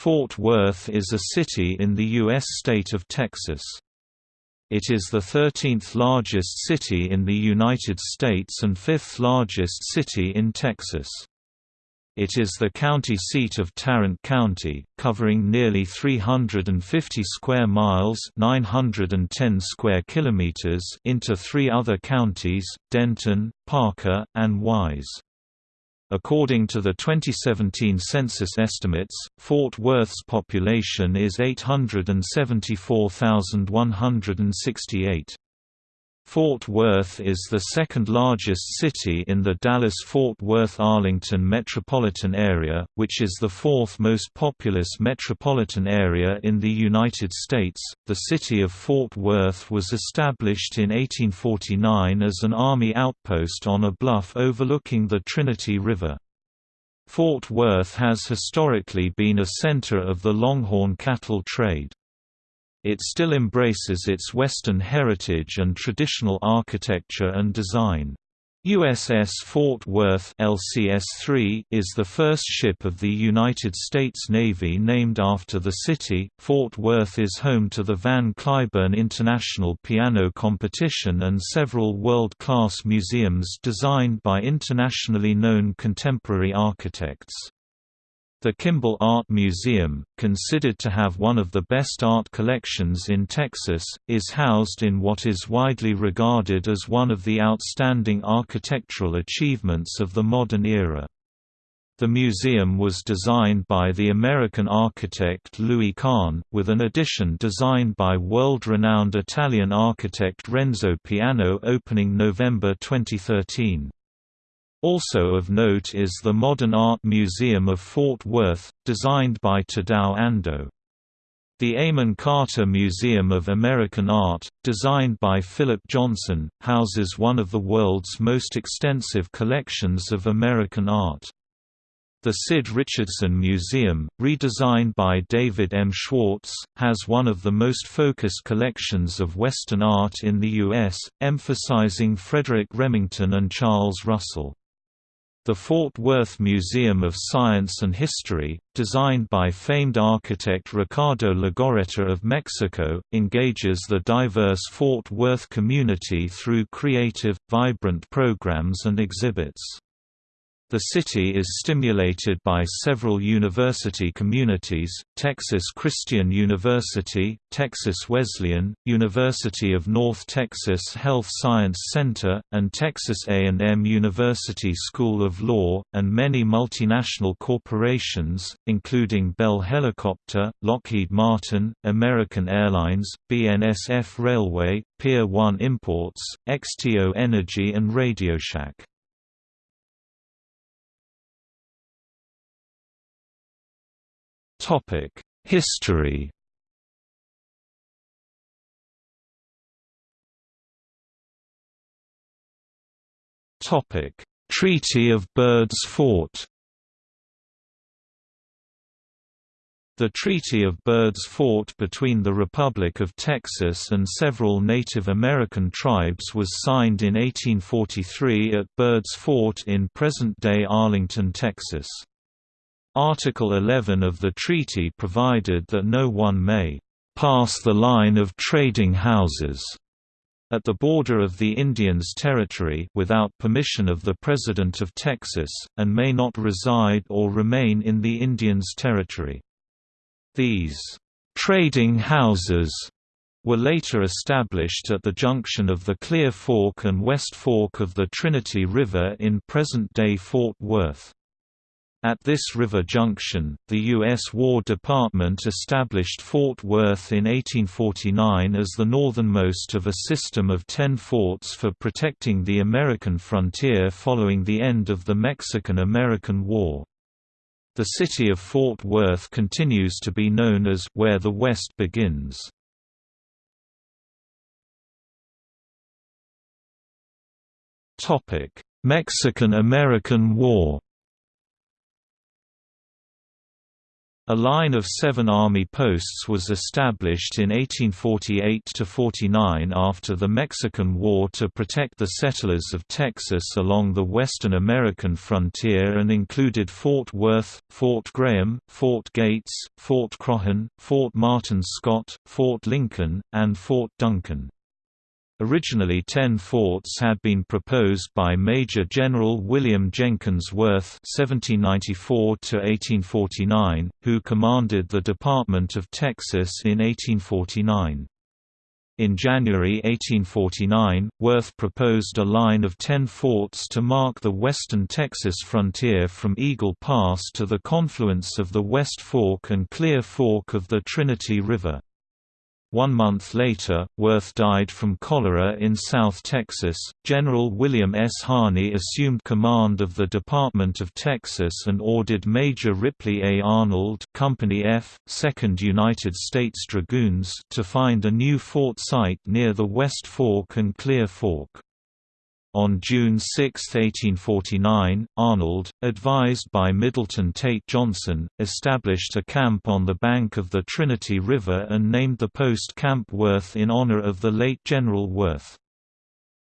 Fort Worth is a city in the U.S. state of Texas. It is the 13th largest city in the United States and fifth largest city in Texas. It is the county seat of Tarrant County, covering nearly 350 square miles (910 square kilometers) into three other counties: Denton, Parker, and Wise. According to the 2017 census estimates, Fort Worth's population is 874,168. Fort Worth is the second largest city in the Dallas-Fort Worth-Arlington metropolitan area, which is the fourth most populous metropolitan area in the United States. The city of Fort Worth was established in 1849 as an army outpost on a bluff overlooking the Trinity River. Fort Worth has historically been a center of the Longhorn cattle trade. It still embraces its Western heritage and traditional architecture and design. USS Fort Worth LCS-3 is the first ship of the United States Navy named after the city. Fort Worth is home to the Van Cliburn International Piano Competition and several world-class museums designed by internationally known contemporary architects. The Kimbell Art Museum, considered to have one of the best art collections in Texas, is housed in what is widely regarded as one of the outstanding architectural achievements of the modern era. The museum was designed by the American architect Louis Kahn, with an addition designed by world-renowned Italian architect Renzo Piano opening November 2013. Also of note is the Modern Art Museum of Fort Worth, designed by Tadao Ando. The Amon Carter Museum of American Art, designed by Philip Johnson, houses one of the world's most extensive collections of American art. The Sid Richardson Museum, redesigned by David M. Schwartz, has one of the most focused collections of Western art in the U.S., emphasizing Frederic Remington and Charles Russell. The Fort Worth Museum of Science and History, designed by famed architect Ricardo Legorreta of Mexico, engages the diverse Fort Worth community through creative, vibrant programs and exhibits. The city is stimulated by several university communities, Texas Christian University, Texas Wesleyan, University of North Texas Health Science Center, and Texas A&M University School of Law, and many multinational corporations, including Bell Helicopter, Lockheed Martin, American Airlines, BNSF Railway, Pier 1 Imports, XTO Energy and RadioShack. Topic: History. Topic: Treaty of Birds Fort. The Treaty of Birds Fort between the Republic of Texas and several Native American tribes was signed in 1843 at Birds Fort in present-day Arlington, Texas. Article 11 of the treaty provided that no one may pass the line of trading houses at the border of the Indians' territory without permission of the President of Texas, and may not reside or remain in the Indians' territory. These trading houses were later established at the junction of the Clear Fork and West Fork of the Trinity River in present-day Fort Worth. At this river junction, the U.S. War Department established Fort Worth in 1849 as the northernmost of a system of ten forts for protecting the American frontier following the end of the Mexican–American War. The city of Fort Worth continues to be known as «where the West begins». Mexican–American War A line of seven army posts was established in 1848–49 after the Mexican War to protect the settlers of Texas along the western American frontier and included Fort Worth, Fort Graham, Fort Gates, Fort Croghan, Fort Martin Scott, Fort Lincoln, and Fort Duncan. Originally ten forts had been proposed by Major General William Jenkins Worth (1794–1849), who commanded the Department of Texas in 1849. In January 1849, Worth proposed a line of ten forts to mark the western Texas frontier from Eagle Pass to the confluence of the West Fork and Clear Fork of the Trinity River. One month later, Worth died from cholera in South Texas. General William S. Harney assumed command of the Department of Texas and ordered Major Ripley A. Arnold, Company F, 2nd United States Dragoons, to find a new fort site near the West Fork and Clear Fork. On June 6, 1849, Arnold, advised by Middleton Tate Johnson, established a camp on the bank of the Trinity River and named the post Camp Worth in honor of the late General Worth.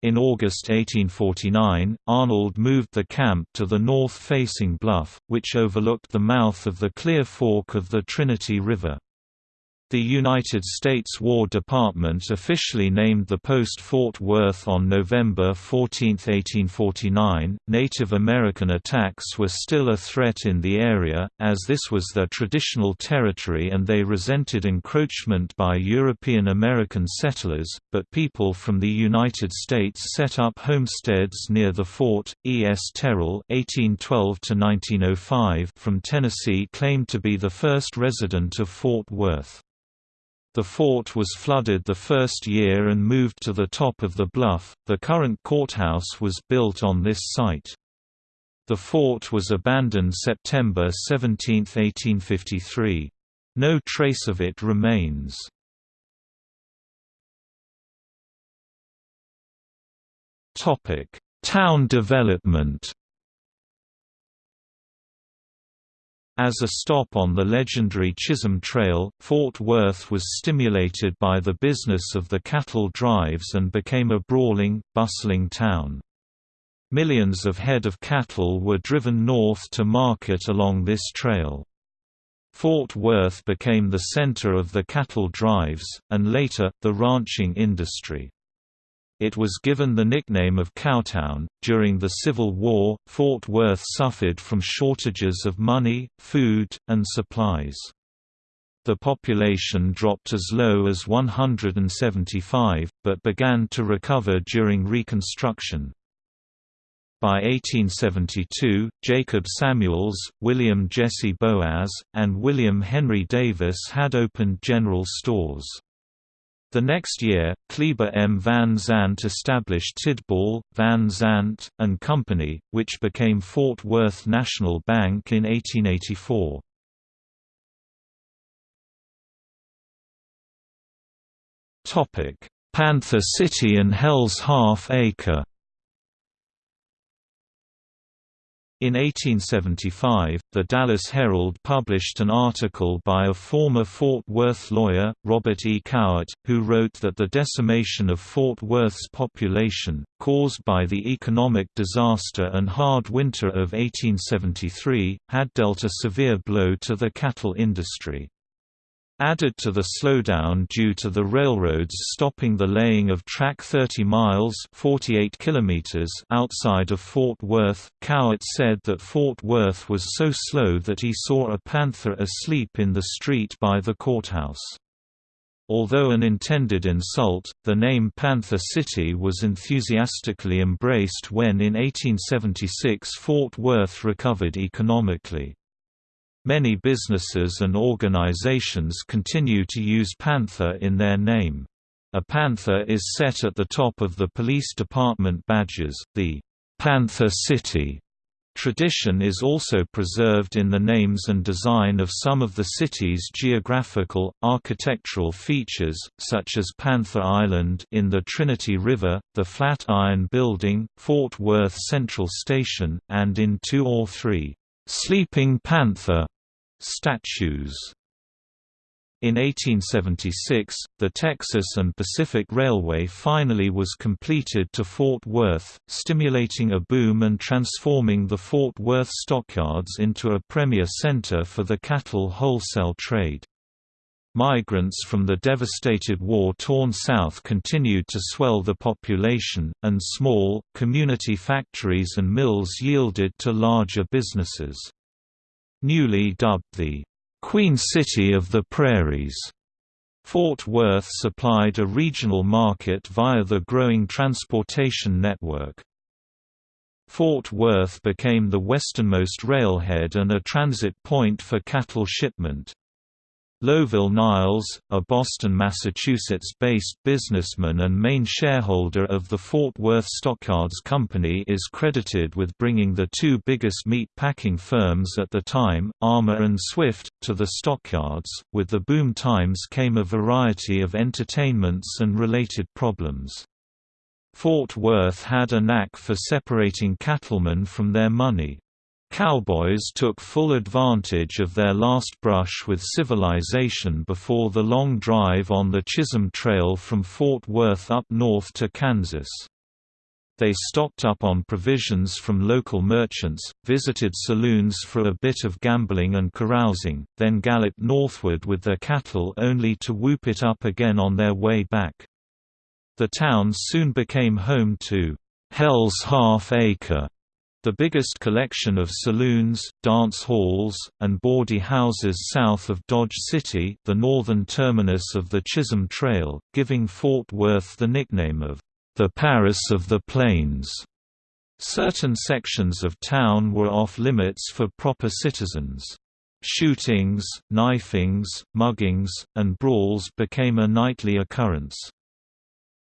In August 1849, Arnold moved the camp to the north-facing bluff, which overlooked the mouth of the Clear Fork of the Trinity River. The United States War Department officially named the post Fort Worth on November 14, 1849. Native American attacks were still a threat in the area, as this was their traditional territory and they resented encroachment by European American settlers, but people from the United States set up homesteads near the fort. E. S. Terrell (1812–1905) from Tennessee claimed to be the first resident of Fort Worth. The fort was flooded the first year and moved to the top of the bluff. The current courthouse was built on this site. The fort was abandoned September 17, 1853. No trace of it remains. Topic: Town development. As a stop on the legendary Chisholm Trail, Fort Worth was stimulated by the business of the cattle drives and became a brawling, bustling town. Millions of head of cattle were driven north to market along this trail. Fort Worth became the center of the cattle drives, and later, the ranching industry. It was given the nickname of Cowtown. During the Civil War, Fort Worth suffered from shortages of money, food, and supplies. The population dropped as low as 175, but began to recover during Reconstruction. By 1872, Jacob Samuels, William Jesse Boaz, and William Henry Davis had opened general stores. The next year, Khleber M. Van Zandt established Tidball, Van Zandt, and Company, which became Fort Worth National Bank in 1884. Panther City and Hell's Half Acre In 1875, the Dallas Herald published an article by a former Fort Worth lawyer, Robert E. Cowart, who wrote that the decimation of Fort Worth's population, caused by the economic disaster and hard winter of 1873, had dealt a severe blow to the cattle industry. Added to the slowdown due to the railroads stopping the laying of track 30 miles 48 kilometers outside of Fort Worth, Cowart said that Fort Worth was so slow that he saw a panther asleep in the street by the courthouse. Although an intended insult, the name Panther City was enthusiastically embraced when in 1876 Fort Worth recovered economically. Many businesses and organizations continue to use Panther in their name. A panther is set at the top of the police department badges. The Panther City tradition is also preserved in the names and design of some of the city's geographical, architectural features, such as Panther Island in the Trinity River, the Flatiron Building, Fort Worth Central Station, and in two or three Sleeping Panther Statues in 1876, the Texas and Pacific Railway finally was completed to Fort Worth, stimulating a boom and transforming the Fort Worth stockyards into a premier center for the cattle wholesale trade. Migrants from the devastated war-torn South continued to swell the population, and small, community factories and mills yielded to larger businesses. Newly dubbed the Queen City of the Prairies. Fort Worth supplied a regional market via the growing transportation network. Fort Worth became the westernmost railhead and a transit point for cattle shipment. Lowell Niles, a Boston, Massachusetts-based businessman and main shareholder of the Fort Worth Stockyards Company is credited with bringing the two biggest meat packing firms at the time, Armour and Swift, to the stockyards. With the boom times came a variety of entertainments and related problems. Fort Worth had a knack for separating cattlemen from their money. Cowboys took full advantage of their last brush with civilization before the long drive on the Chisholm Trail from Fort Worth up north to Kansas. They stocked up on provisions from local merchants, visited saloons for a bit of gambling and carousing, then galloped northward with their cattle only to whoop it up again on their way back. The town soon became home to Hell's Half Acre, the biggest collection of saloons, dance halls, and bawdy houses south of Dodge City the northern terminus of the Chisholm Trail, giving Fort Worth the nickname of, "...the Paris of the Plains." Certain sections of town were off-limits for proper citizens. Shootings, knifings, muggings, and brawls became a nightly occurrence.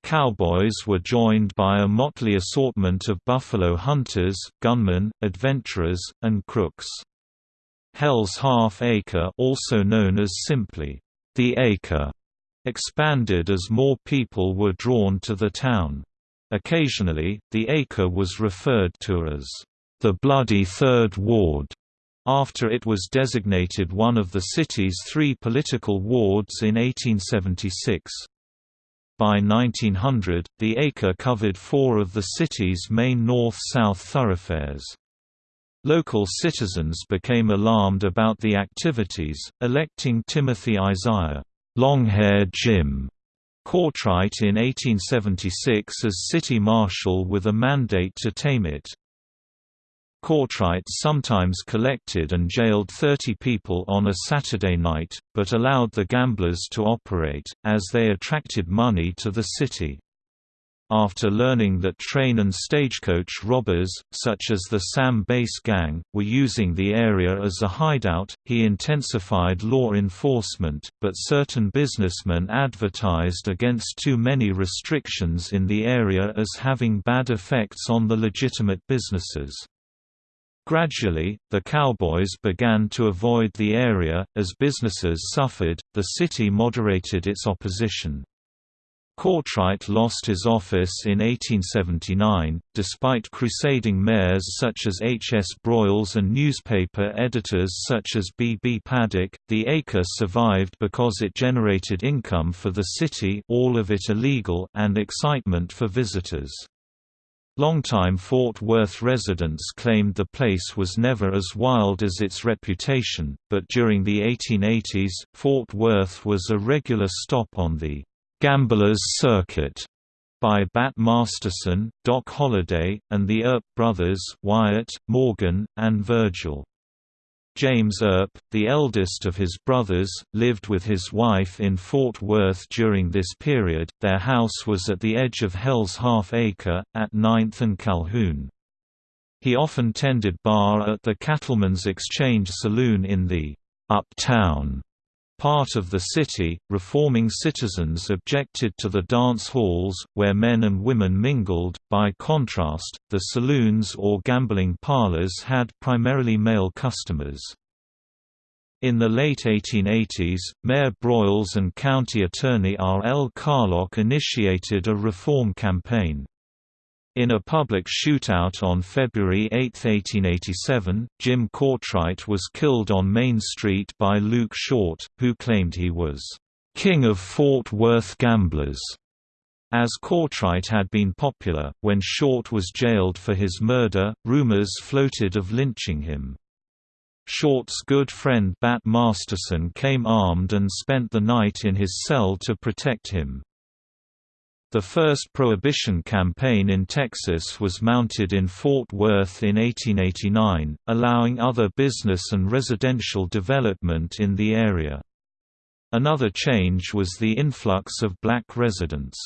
Cowboys were joined by a motley assortment of buffalo hunters, gunmen, adventurers, and crooks. Hell's Half Acre also known as simply, the Acre, expanded as more people were drawn to the town. Occasionally, the Acre was referred to as the Bloody Third Ward, after it was designated one of the city's three political wards in 1876. By 1900, the acre covered four of the city's main north-south thoroughfares. Local citizens became alarmed about the activities, electing Timothy Isaiah Longhair Jim Courtright in 1876 as city marshal with a mandate to tame it. Courtright sometimes collected and jailed 30 people on a Saturday night, but allowed the gamblers to operate, as they attracted money to the city. After learning that train and stagecoach robbers, such as the Sam Bass Gang, were using the area as a hideout, he intensified law enforcement, but certain businessmen advertised against too many restrictions in the area as having bad effects on the legitimate businesses. Gradually, the cowboys began to avoid the area, as businesses suffered, the city moderated its opposition. Courtright lost his office in 1879, despite crusading mayors such as H. S. Broyles and newspaper editors such as B. B. Paddock. The acre survived because it generated income for the city all of it illegal and excitement for visitors. Longtime Fort Worth residents claimed the place was never as wild as its reputation, but during the 1880s, Fort Worth was a regular stop on the «Gamblers Circuit» by Bat Masterson, Doc Holliday, and the Earp brothers Wyatt, Morgan, and Virgil. James Earp, the eldest of his brothers, lived with his wife in Fort Worth during this period. Their house was at the edge of Hell's Half Acre, at 9th and Calhoun. He often tended bar at the Cattleman's Exchange Saloon in the uptown part of the city. Reforming citizens objected to the dance halls, where men and women mingled. By contrast, the saloons or gambling parlors had primarily male customers. In the late 1880s, Mayor Broyles and County Attorney R. L. Carlock initiated a reform campaign. In a public shootout on February 8, 1887, Jim Courtright was killed on Main Street by Luke Short, who claimed he was "...king of Fort Worth gamblers." As Courtright had been popular, when Short was jailed for his murder, rumors floated of lynching him. Short's good friend Bat Masterson came armed and spent the night in his cell to protect him. The first Prohibition campaign in Texas was mounted in Fort Worth in 1889, allowing other business and residential development in the area. Another change was the influx of black residents.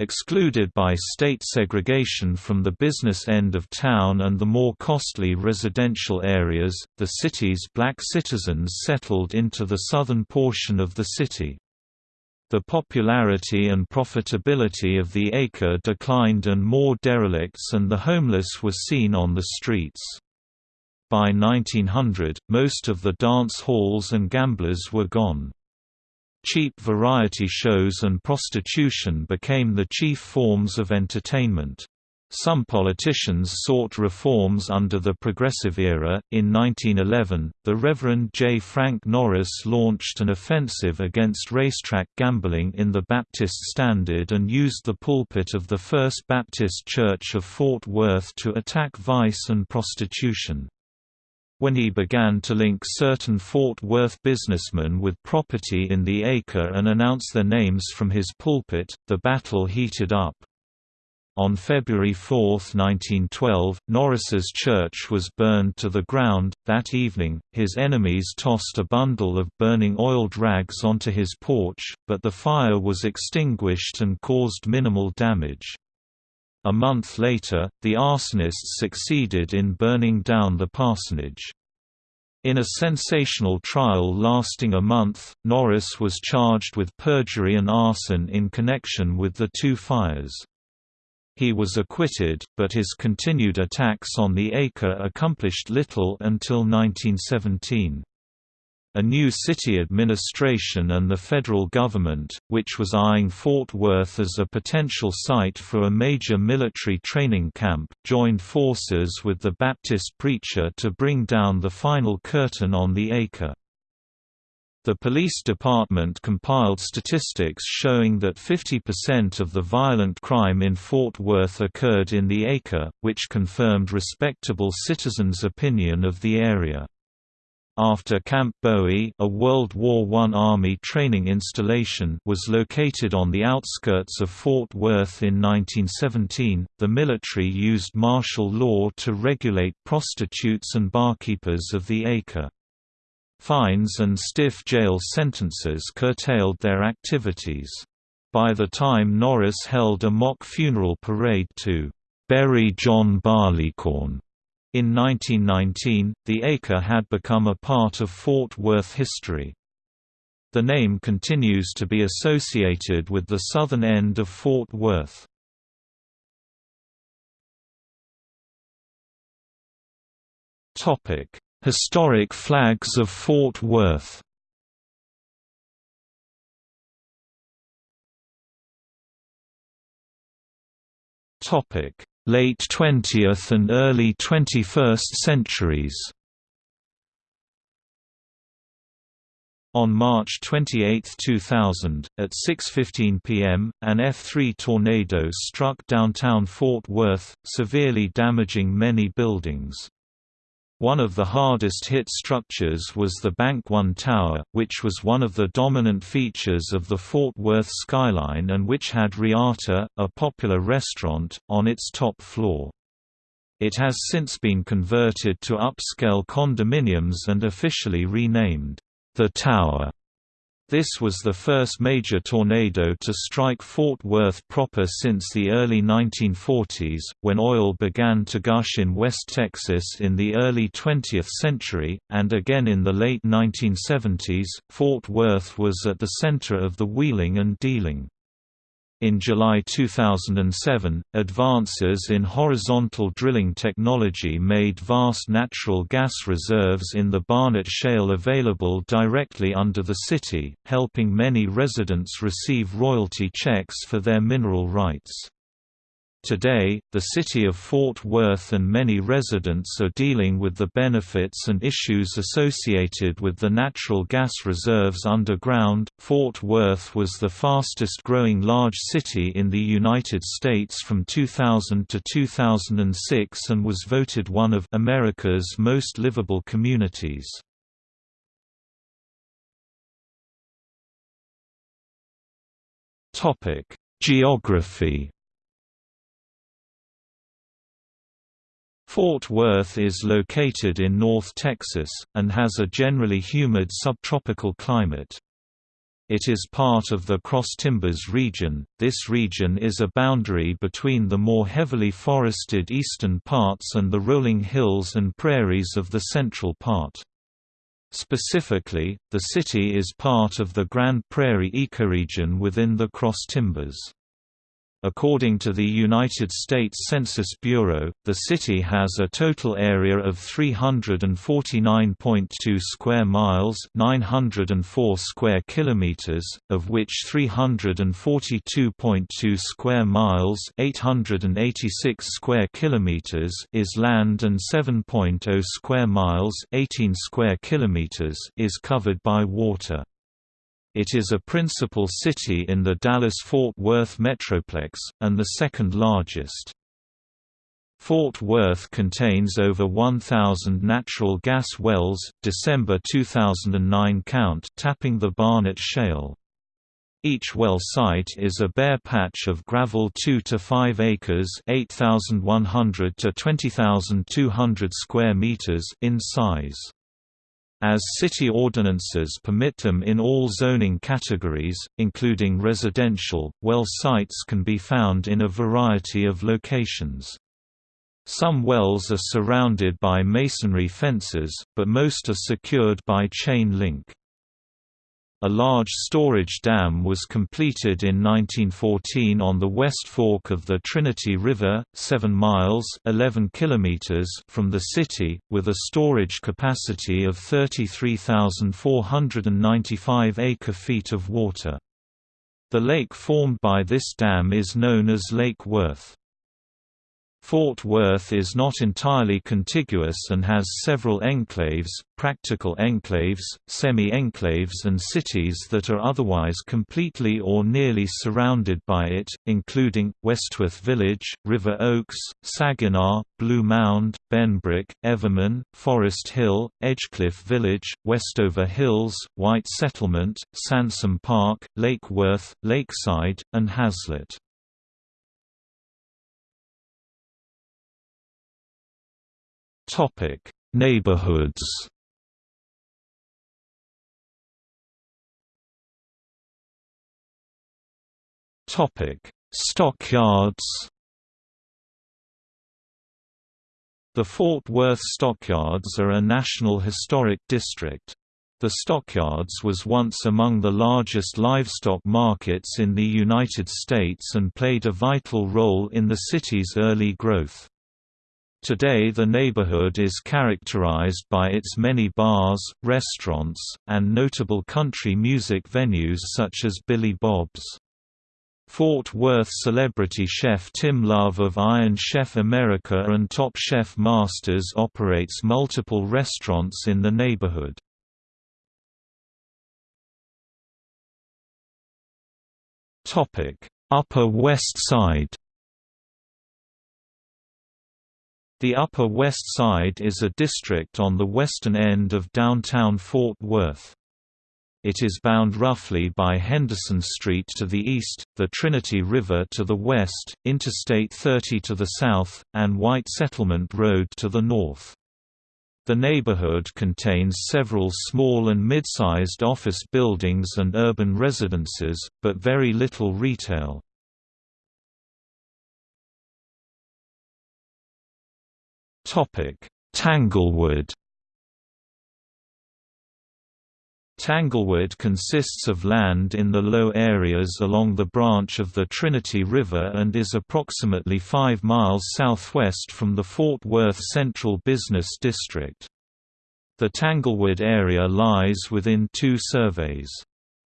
Excluded by state segregation from the business end of town and the more costly residential areas, the city's black citizens settled into the southern portion of the city. The popularity and profitability of the acre declined and more derelicts and the homeless were seen on the streets. By 1900, most of the dance halls and gamblers were gone. Cheap variety shows and prostitution became the chief forms of entertainment. Some politicians sought reforms under the Progressive era. In 1911, the Reverend J. Frank Norris launched an offensive against racetrack gambling in the Baptist Standard and used the pulpit of the First Baptist Church of Fort Worth to attack vice and prostitution. When he began to link certain Fort Worth businessmen with property in the acre and announce their names from his pulpit, the battle heated up. On February 4, 1912, Norris's church was burned to the ground. That evening, his enemies tossed a bundle of burning oiled rags onto his porch, but the fire was extinguished and caused minimal damage. A month later, the arsonists succeeded in burning down the parsonage. In a sensational trial lasting a month, Norris was charged with perjury and arson in connection with the two fires. He was acquitted, but his continued attacks on the acre accomplished little until 1917. A new city administration and the federal government, which was eyeing Fort Worth as a potential site for a major military training camp, joined forces with the Baptist preacher to bring down the final curtain on the acre. The police department compiled statistics showing that 50% of the violent crime in Fort Worth occurred in the acre, which confirmed respectable citizens' opinion of the area. After Camp Bowie a World War I Army training installation was located on the outskirts of Fort Worth in 1917, the military used martial law to regulate prostitutes and barkeepers of the acre. Fines and stiff jail sentences curtailed their activities. By the time Norris held a mock funeral parade to bury John Barleycorn in 1919, the acre had become a part of Fort Worth history. The name continues to be associated with the southern end of Fort Worth. Topic: Historic flags of Fort Worth. Late 20th and early 21st centuries. On March 28, 2000, at 6.15 pm, an F-3 tornado struck downtown Fort Worth, severely damaging many buildings. One of the hardest hit structures was the Bank One Tower, which was one of the dominant features of the Fort Worth skyline and which had Reata, a popular restaurant, on its top floor. It has since been converted to upscale condominiums and officially renamed, The Tower. This was the first major tornado to strike Fort Worth proper since the early 1940s, when oil began to gush in West Texas in the early 20th century, and again in the late 1970s. Fort Worth was at the center of the wheeling and dealing. In July 2007, advances in horizontal drilling technology made vast natural gas reserves in the Barnett Shale available directly under the city, helping many residents receive royalty checks for their mineral rights. Today, the city of Fort Worth and many residents are dealing with the benefits and issues associated with the natural gas reserves underground. Fort Worth was the fastest growing large city in the United States from 2000 to 2006 and was voted one of America's most livable communities. Topic: Geography Fort Worth is located in North Texas, and has a generally humid subtropical climate. It is part of the Cross Timbers region. This region is a boundary between the more heavily forested eastern parts and the rolling hills and prairies of the central part. Specifically, the city is part of the Grand Prairie ecoregion within the Cross Timbers. According to the United States Census Bureau, the city has a total area of 349.2 square miles, 904 square kilometers, of which 342.2 square miles, 886 square kilometers is land and 7.0 square miles, 18 square kilometers is covered by water. It is a principal city in the Dallas-Fort Worth metroplex, and the second largest. Fort Worth contains over 1,000 natural gas wells, December 2009 count tapping the Barnett Shale. Each well site is a bare patch of gravel 2 to 5 acres, 8,100 to 20,200 square meters in size. As city ordinances permit them in all zoning categories, including residential, well sites can be found in a variety of locations. Some wells are surrounded by masonry fences, but most are secured by chain link. A large storage dam was completed in 1914 on the West Fork of the Trinity River, 7 miles 11 kilometers from the city, with a storage capacity of 33,495 acre-feet of water. The lake formed by this dam is known as Lake Worth. Fort Worth is not entirely contiguous and has several enclaves, practical enclaves, semi-enclaves and cities that are otherwise completely or nearly surrounded by it, including, Westworth Village, River Oaks, Saginaw, Blue Mound, Benbrook, Everman, Forest Hill, Edgecliff Village, Westover Hills, White Settlement, Sansom Park, Lake Worth, Lakeside, and Haslet. Topic: Neighborhoods. Topic: Stockyards. The Fort Worth Stockyards are a National Historic District. The Stockyards was once among the largest livestock markets in the United States and played a vital role in the city's early growth. Today the neighborhood is characterized by its many bars, restaurants, and notable country music venues such as Billy Bob's. Fort Worth celebrity chef Tim Love of Iron Chef America and Top Chef Masters operates multiple restaurants in the neighborhood. Upper West Side The Upper West Side is a district on the western end of downtown Fort Worth. It is bound roughly by Henderson Street to the east, the Trinity River to the west, Interstate 30 to the south, and White Settlement Road to the north. The neighborhood contains several small and mid-sized office buildings and urban residences, but very little retail. Tanglewood Tanglewood consists of land in the low areas along the branch of the Trinity River and is approximately 5 miles southwest from the Fort Worth Central Business District. The Tanglewood area lies within two surveys.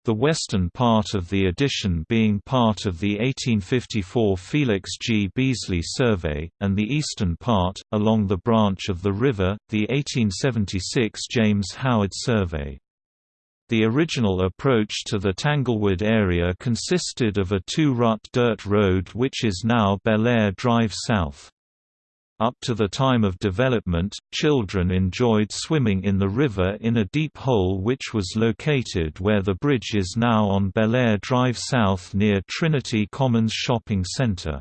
The western part of the addition being part of the 1854 Felix G. Beasley Survey, and the eastern part, along the branch of the river, the 1876 James Howard Survey. The original approach to the Tanglewood area consisted of a two-rut dirt road which is now Bellaire Drive South. Up to the time of development, children enjoyed swimming in the river in a deep hole which was located where the bridge is now on Bellaire Drive South near Trinity Commons Shopping Centre.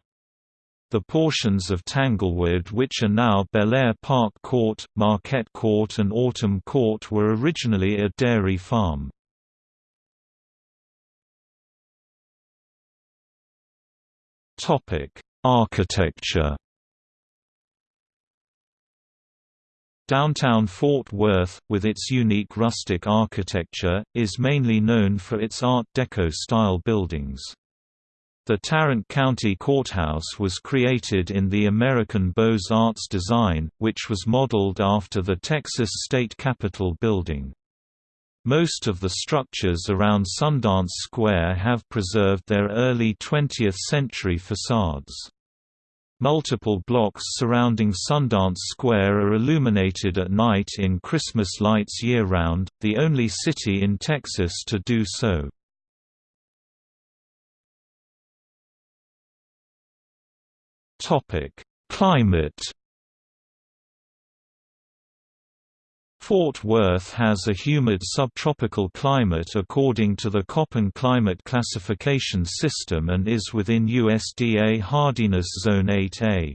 The portions of Tanglewood which are now Bellaire Park Court, Marquette Court and Autumn Court were originally a dairy farm. Architecture Downtown Fort Worth, with its unique rustic architecture, is mainly known for its Art Deco-style buildings. The Tarrant County Courthouse was created in the American Beaux-Arts design, which was modeled after the Texas State Capitol building. Most of the structures around Sundance Square have preserved their early 20th-century facades. Multiple blocks surrounding Sundance Square are illuminated at night in Christmas lights year-round, the only city in Texas to do so. Climate Fort Worth has a humid subtropical climate according to the Köppen climate classification system and is within USDA hardiness zone 8A.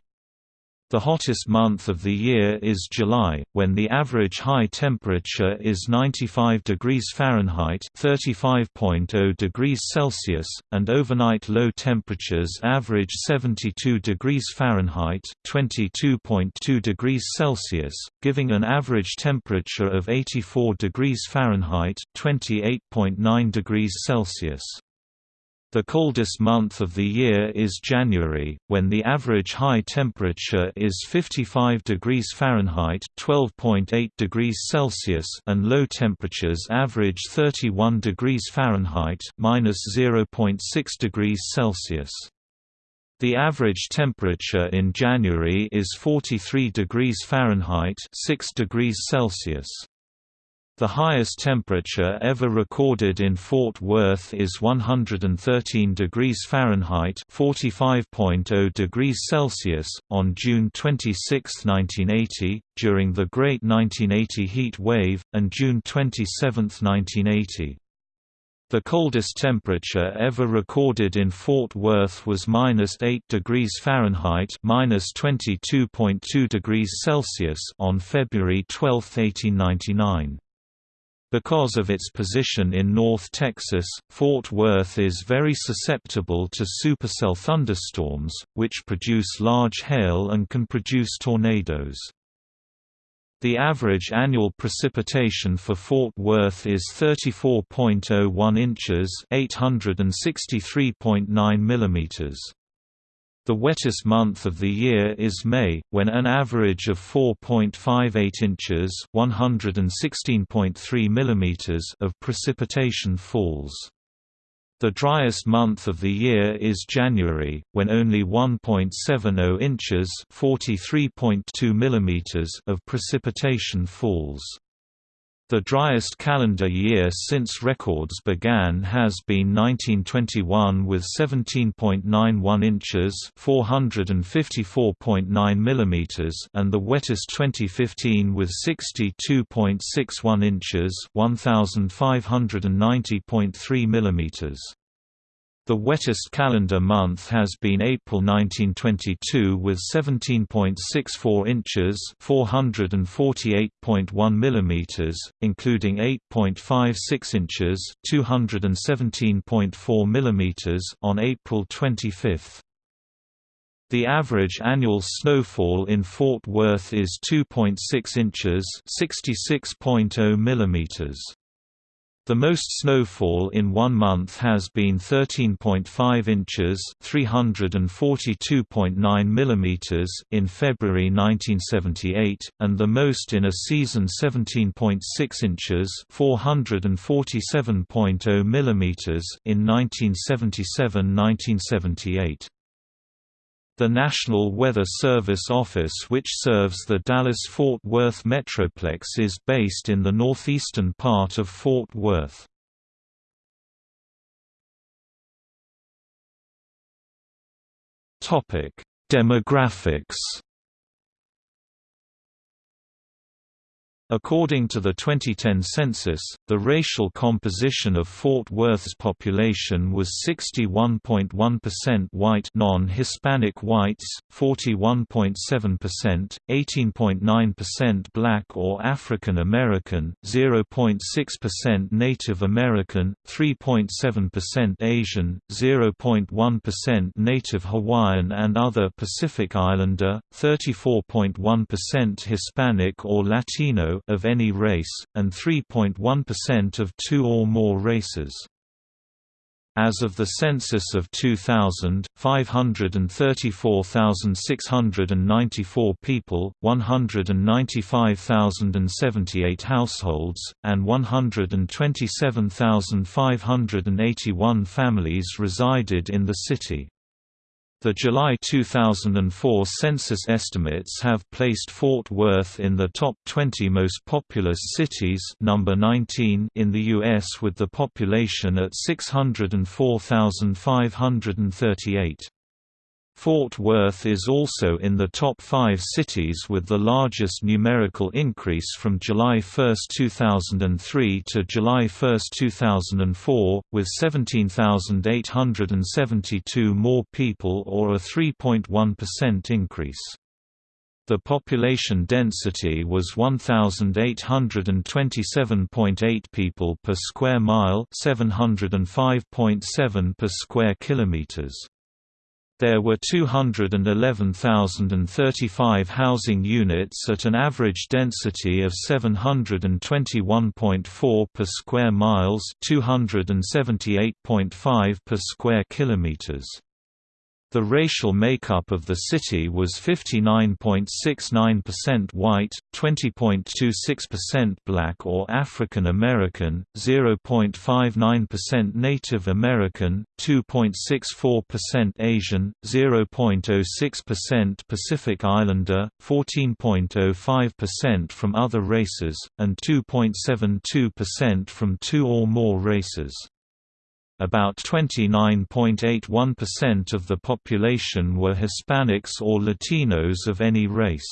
The hottest month of the year is July, when the average high temperature is 95 degrees Fahrenheit (35.0 degrees Celsius), and overnight low temperatures average 72 degrees Fahrenheit (22.2 degrees Celsius), giving an average temperature of 84 degrees Fahrenheit (28.9 degrees Celsius). The coldest month of the year is January, when the average high temperature is 55 degrees Fahrenheit (12.8 degrees Celsius) and low temperatures average 31 degrees Fahrenheit (-0.6 degrees Celsius). The average temperature in January is 43 degrees Fahrenheit (6 degrees Celsius). The highest temperature ever recorded in Fort Worth is 113 degrees Fahrenheit (45.0 degrees Celsius) on June 26, 1980, during the Great 1980 Heat Wave, and June 27, 1980. The coldest temperature ever recorded in Fort Worth was -8 degrees Fahrenheit (-22.2 degrees Celsius) on February 12, 1899. Because of its position in North Texas, Fort Worth is very susceptible to supercell thunderstorms, which produce large hail and can produce tornadoes. The average annual precipitation for Fort Worth is 34.01 inches (863.9 millimeters). The wettest month of the year is May, when an average of 4.58 inches (116.3 millimeters) of precipitation falls. The driest month of the year is January, when only 1.70 inches (43.2 millimeters) of precipitation falls. The driest calendar year since records began has been 1921 with 17.91 inches (454.9 mm) and the wettest 2015 with 62.61 inches (1590.3 mm). The wettest calendar month has been April 1922 with 17.64 inches (448.1 mm), including 8.56 inches (217.4 mm) on April 25. The average annual snowfall in Fort Worth is 2.6 inches (66.0 mm). The most snowfall in one month has been 13.5 inches (342.9 mm) in February 1978, and the most in a season 17.6 inches (447.0 mm) in 1977-1978. The National Weather Service office which serves the Dallas-Fort Worth Metroplex is based in the northeastern part of Fort Worth. Demographics According to the 2010 census, the racial composition of Fort Worth's population was 61.1% white non-Hispanic whites, 41.7%, 18.9% black or African American, 0.6% Native American, 3.7% Asian, 0.1% Native Hawaiian and other Pacific Islander, 34.1% Hispanic or Latino of any race, and 3.1% of two or more races. As of the census of 2000, 534,694 people, 195,078 households, and 127,581 families resided in the city. The July 2004 census estimates have placed Fort Worth in the top 20 most populous cities number 19 in the U.S. with the population at 604,538. Fort Worth is also in the top five cities with the largest numerical increase from July 1, 2003 to July 1, 2004, with 17,872 more people or a 3.1% increase. The population density was 1827.8 people per square mile, 705.7 per square kilometers. There were 211,035 housing units at an average density of 721.4 per square miles, 278.5 per square kilometers. The racial makeup of the city was 59.69% white, 20.26% black or African American, 0.59% Native American, 2.64% Asian, 0.06% Pacific Islander, 14.05% from other races, and 2.72% from two or more races. About 29.81% of the population were Hispanics or Latinos of any race.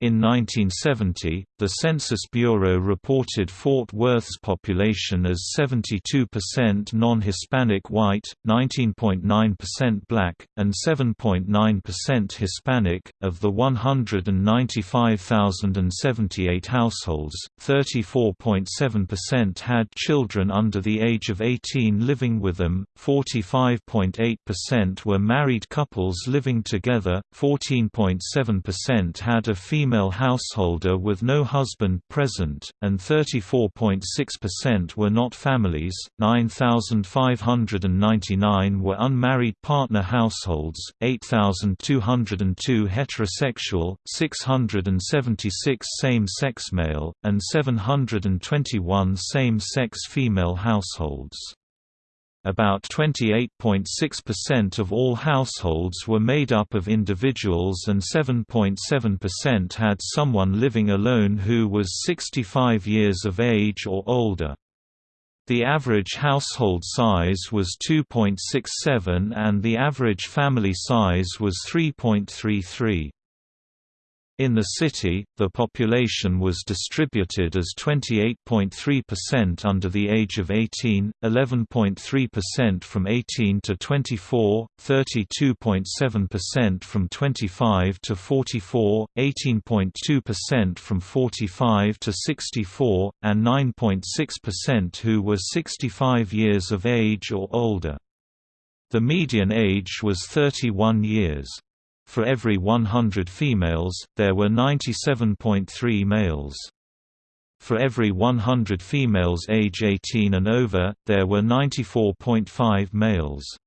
In 1970, the Census Bureau reported Fort Worth's population as 72% non-Hispanic white, 19.9% black, and 7.9% Hispanic. Of the 195,078 households, 34.7% had children under the age of 18 living with them, 45.8% were married couples living together, 14.7% had a female householder with no husband present, and 34.6% were not families, 9,599 were unmarried partner households, 8,202 heterosexual, 676 same-sex male, and 721 same-sex female households. About 28.6% of all households were made up of individuals and 7.7% had someone living alone who was 65 years of age or older. The average household size was 2.67 and the average family size was 3.33. In the city, the population was distributed as 28.3% under the age of 18, 11.3% from 18 to 24, 32.7% from 25 to 44, 18.2% from 45 to 64, and 9.6% who were 65 years of age or older. The median age was 31 years. For every 100 females, there were 97.3 males. For every 100 females age 18 and over, there were 94.5 males.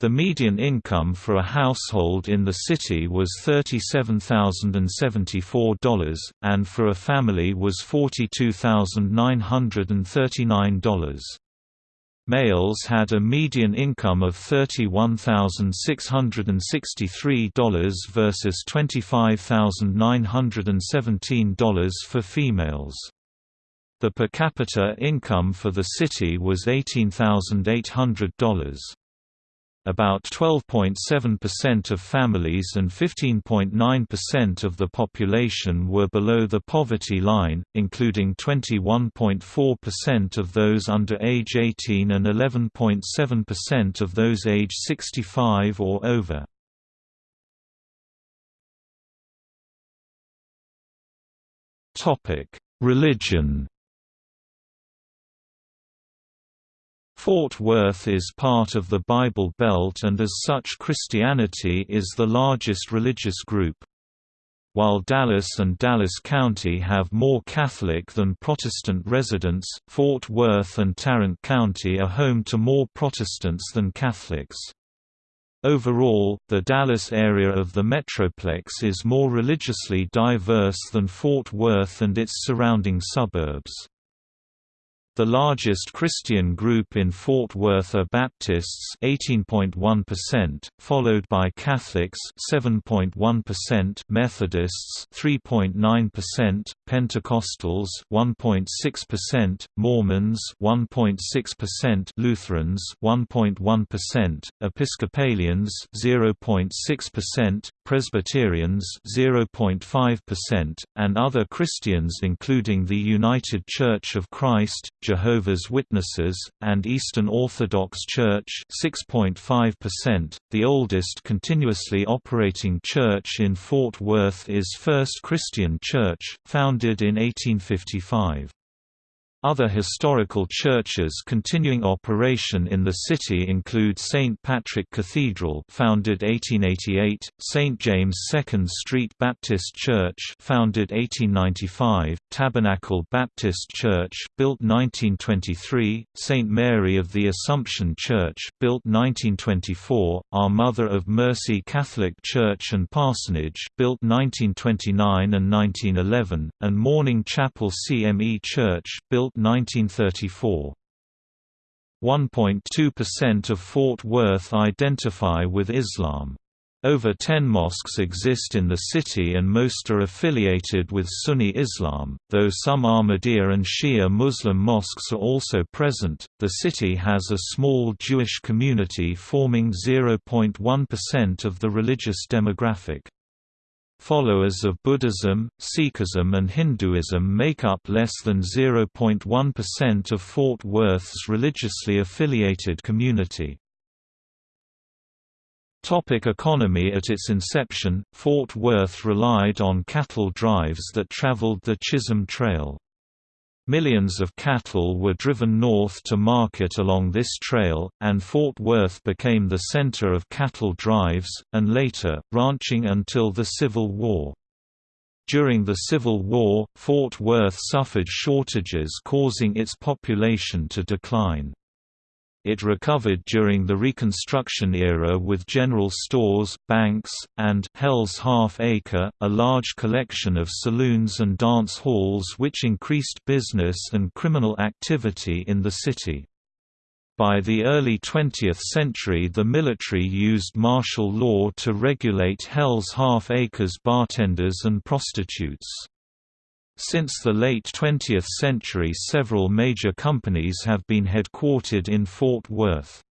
The median income for a household in the city was $37,074, and for a family was $42,939. Males had a median income of $31,663 versus $25,917 for females. The per capita income for the city was $18,800. About 12.7% of families and 15.9% of the population were below the poverty line, including 21.4% of those under age 18 and 11.7% of those age 65 or over. Religion Fort Worth is part of the Bible Belt and as such Christianity is the largest religious group. While Dallas and Dallas County have more Catholic than Protestant residents, Fort Worth and Tarrant County are home to more Protestants than Catholics. Overall, the Dallas area of the Metroplex is more religiously diverse than Fort Worth and its surrounding suburbs. The largest Christian group in Fort Worth are Baptists 18.1%, followed by Catholics 7.1%, Methodists 3.9%, Pentecostals 1.6%, Mormons 1.6%, Lutherans 1.1%, Episcopalians 0.6%, Presbyterians 0.5%, and other Christians including the United Church of Christ, Jehovah's Witnesses, and Eastern Orthodox Church 6.5%. The oldest continuously operating church in Fort Worth is First Christian Church, founded in 1855. Other historical churches continuing operation in the city include St. Patrick Cathedral founded 1888, St. James 2nd Street Baptist Church founded 1895, Tabernacle Baptist Church built 1923, St. Mary of the Assumption Church built 1924, Our Mother of Mercy Catholic Church and Parsonage built 1929 and 1911, and Morning Chapel CME Church built 1934. 1.2% of Fort Worth identify with Islam. Over 10 mosques exist in the city and most are affiliated with Sunni Islam, though some Ahmadiyya and Shia Muslim mosques are also present. The city has a small Jewish community forming 0.1% of the religious demographic. Followers of Buddhism, Sikhism and Hinduism make up less than 0.1% of Fort Worth's religiously affiliated community. Topic economy At its inception, Fort Worth relied on cattle drives that traveled the Chisholm Trail. Millions of cattle were driven north to market along this trail, and Fort Worth became the center of cattle drives, and later, ranching until the Civil War. During the Civil War, Fort Worth suffered shortages causing its population to decline. It recovered during the Reconstruction era with general stores, banks, and Hell's Half Acre, a large collection of saloons and dance halls which increased business and criminal activity in the city. By the early 20th century the military used martial law to regulate Hell's Half Acre's bartenders and prostitutes. Since the late 20th century several major companies have been headquartered in Fort Worth.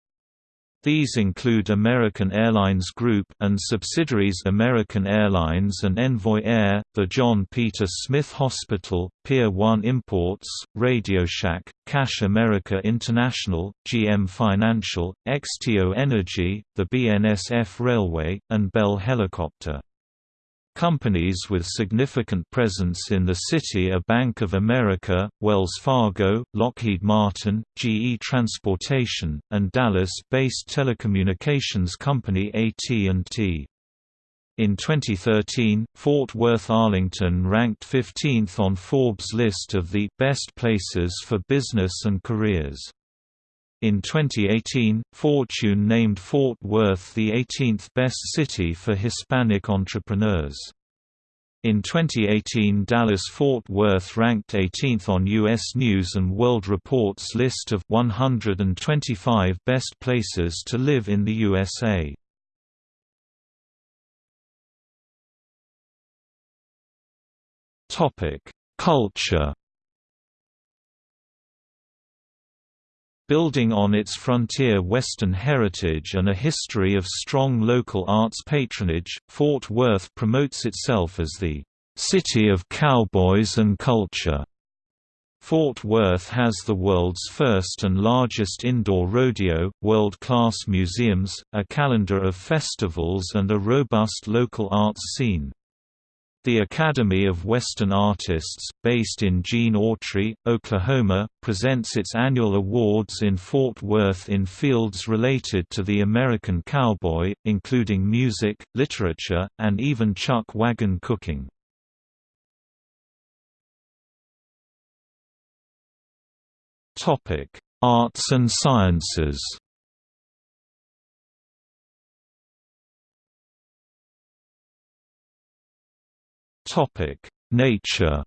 These include American Airlines Group and subsidiaries American Airlines and Envoy Air, the John Peter Smith Hospital, Pier 1 Imports, RadioShack, Cash America International, GM Financial, XTO Energy, the BNSF Railway, and Bell Helicopter. Companies with significant presence in the city are Bank of America, Wells Fargo, Lockheed Martin, GE Transportation, and Dallas-based telecommunications company AT&T. In 2013, Fort Worth Arlington ranked 15th on Forbes' list of the best places for business and careers. In 2018, Fortune named Fort Worth the 18th best city for Hispanic entrepreneurs. In 2018 Dallas-Fort Worth ranked 18th on U.S. News & World Report's list of 125 best places to live in the USA. Culture Building on its frontier Western heritage and a history of strong local arts patronage, Fort Worth promotes itself as the "...city of cowboys and culture." Fort Worth has the world's first and largest indoor rodeo, world-class museums, a calendar of festivals and a robust local arts scene. The Academy of Western Artists, based in Gene Autry, Oklahoma, presents its annual awards in Fort Worth in fields related to the American cowboy, including music, literature, and even chuck wagon cooking. Arts and sciences Topic: Nature.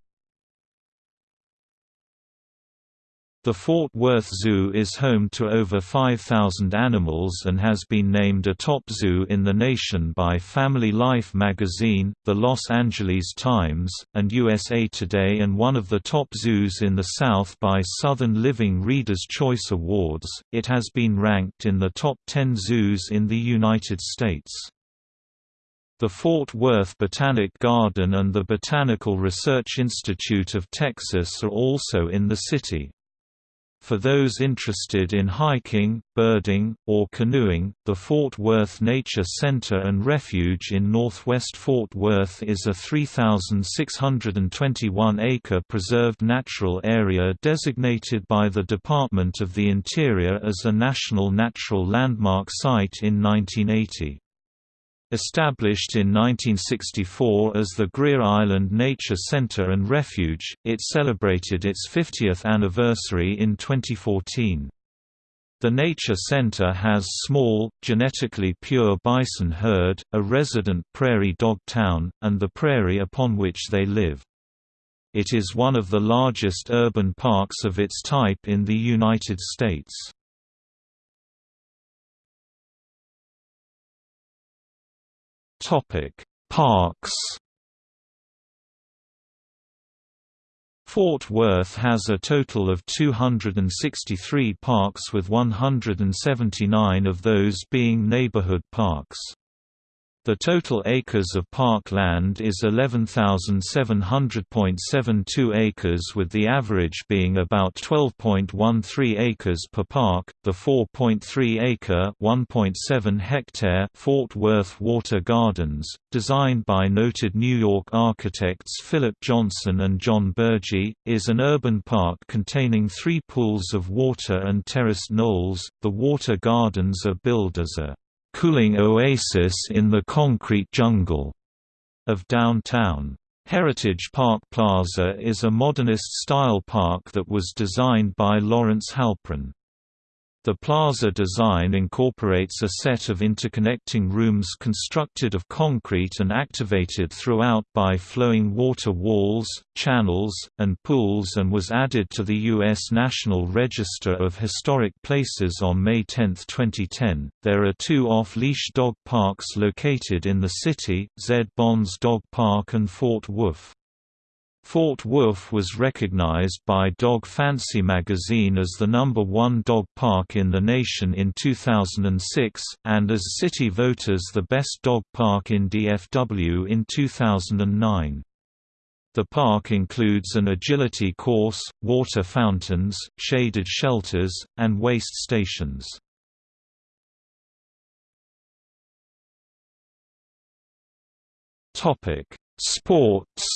The Fort Worth Zoo is home to over 5,000 animals and has been named a top zoo in the nation by Family Life magazine, the Los Angeles Times, and USA Today and one of the top zoos in the South by Southern Living Reader's Choice Awards. It has been ranked in the top 10 zoos in the United States. The Fort Worth Botanic Garden and the Botanical Research Institute of Texas are also in the city. For those interested in hiking, birding, or canoeing, the Fort Worth Nature Center and Refuge in northwest Fort Worth is a 3,621-acre preserved natural area designated by the Department of the Interior as a National Natural Landmark Site in 1980. Established in 1964 as the Greer Island Nature Center and Refuge, it celebrated its 50th anniversary in 2014. The Nature Center has small, genetically pure bison herd, a resident prairie dog town, and the prairie upon which they live. It is one of the largest urban parks of its type in the United States. Topic: Parks. Fort Worth has a total of 263 parks with 179 of those being neighborhood parks. The total acres of park land is 11,700.72 acres with the average being about 12.13 acres per park. The 4.3 acre (1.7 hectare) Fort Worth Water Gardens, designed by noted New York architects Philip Johnson and John Burgee, is an urban park containing 3 pools of water and terraced knolls. The water gardens are billed as a cooling oasis in the concrete jungle of downtown. Heritage Park Plaza is a modernist-style park that was designed by Lawrence Halprin. The plaza design incorporates a set of interconnecting rooms constructed of concrete and activated throughout by flowing water walls, channels, and pools and was added to the U.S. National Register of Historic Places on May 10, 2010. There are two off-leash dog parks located in the city, Zed Bonds Dog Park and Fort Woof. Fort Woof was recognized by Dog Fancy magazine as the number one dog park in the nation in 2006, and as city voters the best dog park in DFW in 2009. The park includes an agility course, water fountains, shaded shelters, and waste stations. Sports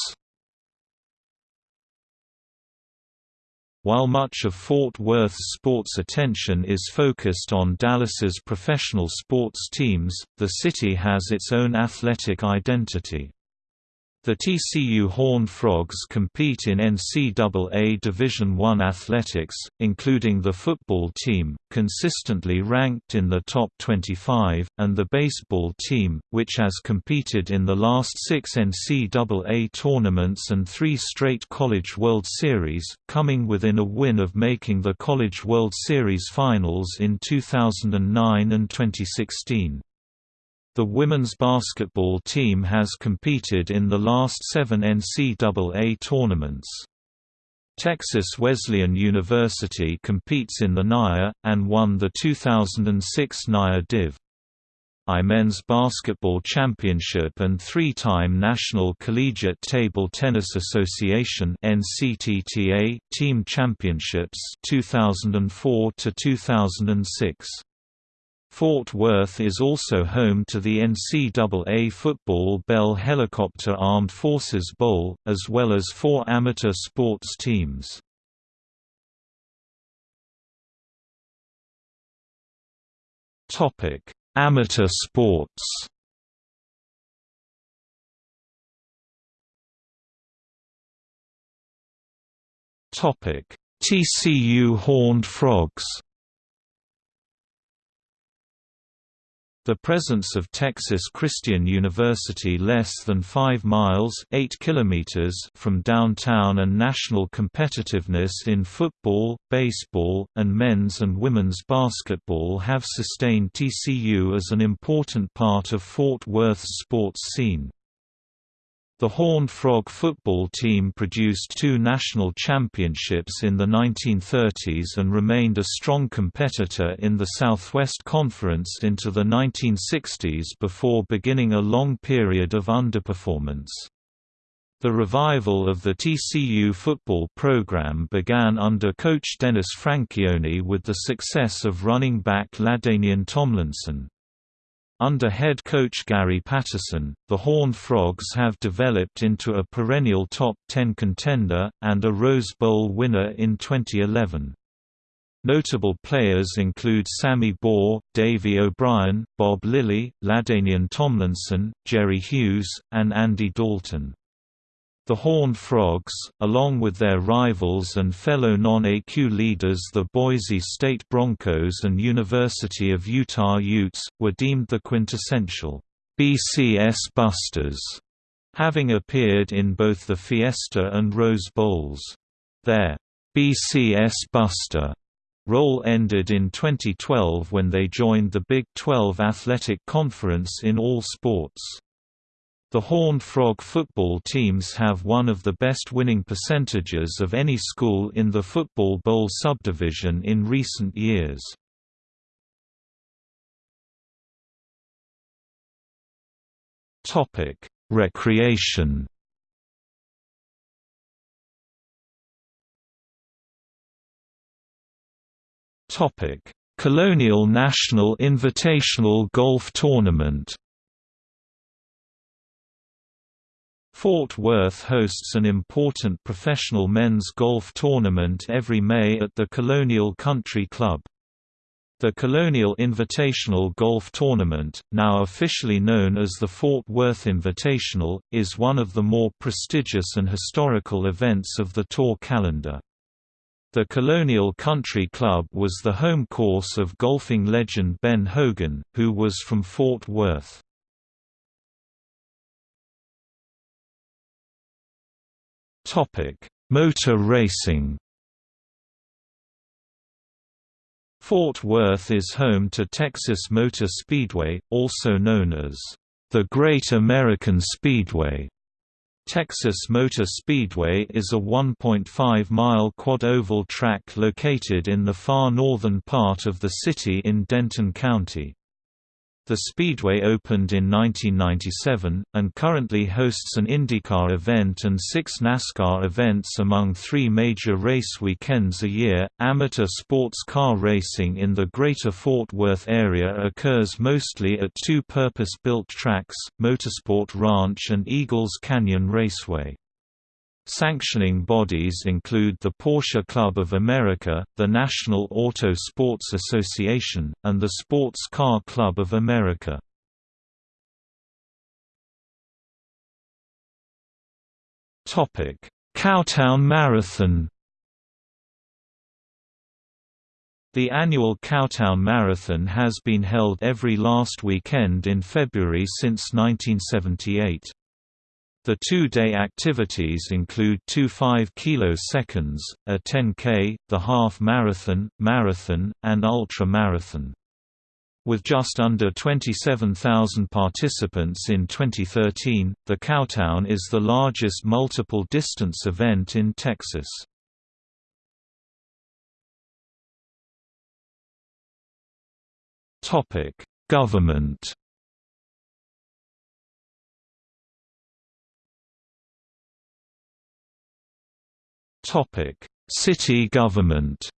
While much of Fort Worth's sports attention is focused on Dallas's professional sports teams, the city has its own athletic identity. The TCU Horned Frogs compete in NCAA Division I athletics, including the football team, consistently ranked in the top 25, and the baseball team, which has competed in the last six NCAA tournaments and three straight College World Series, coming within a win of making the College World Series finals in 2009 and 2016. The women's basketball team has competed in the last seven NCAA tournaments. Texas Wesleyan University competes in the NAIA, and won the 2006 NAIA Div. I Men's Basketball Championship and three-time National Collegiate Table Tennis Association NCTTA Team Championships 2004 to 2006. Fort Worth is also home to the NCAA football Bell Helicopter Armed Forces Bowl, as well as four amateur sports teams. Amateur sports TCU Horned Frogs The presence of Texas Christian University less than 5 miles 8 kilometers from downtown and national competitiveness in football, baseball, and men's and women's basketball have sustained TCU as an important part of Fort Worth's sports scene. The Horned Frog football team produced two national championships in the 1930s and remained a strong competitor in the Southwest Conference into the 1960s before beginning a long period of underperformance. The revival of the TCU football program began under coach Dennis Franchione with the success of running back LaDainian Tomlinson. Under head coach Gary Patterson, the Horned Frogs have developed into a perennial top 10 contender, and a Rose Bowl winner in 2011. Notable players include Sammy Baugh, Davy O'Brien, Bob Lilly, LaDainian Tomlinson, Jerry Hughes, and Andy Dalton. The Horned Frogs, along with their rivals and fellow non-AQ leaders the Boise State Broncos and University of Utah Utes, were deemed the quintessential BCS Busters, having appeared in both the Fiesta and Rose Bowls. Their BCS Buster role ended in 2012 when they joined the Big 12 Athletic Conference in all sports. The Horned Frog football teams have one of the best winning percentages of any school in the Football Bowl subdivision in recent years. Topic: Recreation Topic: Colonial National Invitational Golf Tournament Fort Worth hosts an important professional men's golf tournament every May at the Colonial Country Club. The Colonial Invitational Golf Tournament, now officially known as the Fort Worth Invitational, is one of the more prestigious and historical events of the tour calendar. The Colonial Country Club was the home course of golfing legend Ben Hogan, who was from Fort Worth. Topic: Motor racing. Fort Worth is home to Texas Motor Speedway, also known as the Great American Speedway. Texas Motor Speedway is a 1.5-mile quad-oval track located in the far northern part of the city in Denton County. The Speedway opened in 1997, and currently hosts an IndyCar event and six NASCAR events among three major race weekends a year. Amateur sports car racing in the greater Fort Worth area occurs mostly at two purpose built tracks, Motorsport Ranch and Eagles Canyon Raceway. Sanctioning bodies include the Porsche Club of America, the National Auto Sports Association, and the Sports Car Club of America. Cowtown Marathon The annual Cowtown Marathon has been held every last weekend in February since 1978. The two-day activities include two 5 kiloseconds, a 10K, the half marathon, marathon, and ultra marathon. With just under 27,000 participants in 2013, the Cowtown is the largest multiple-distance event in Texas. Government City government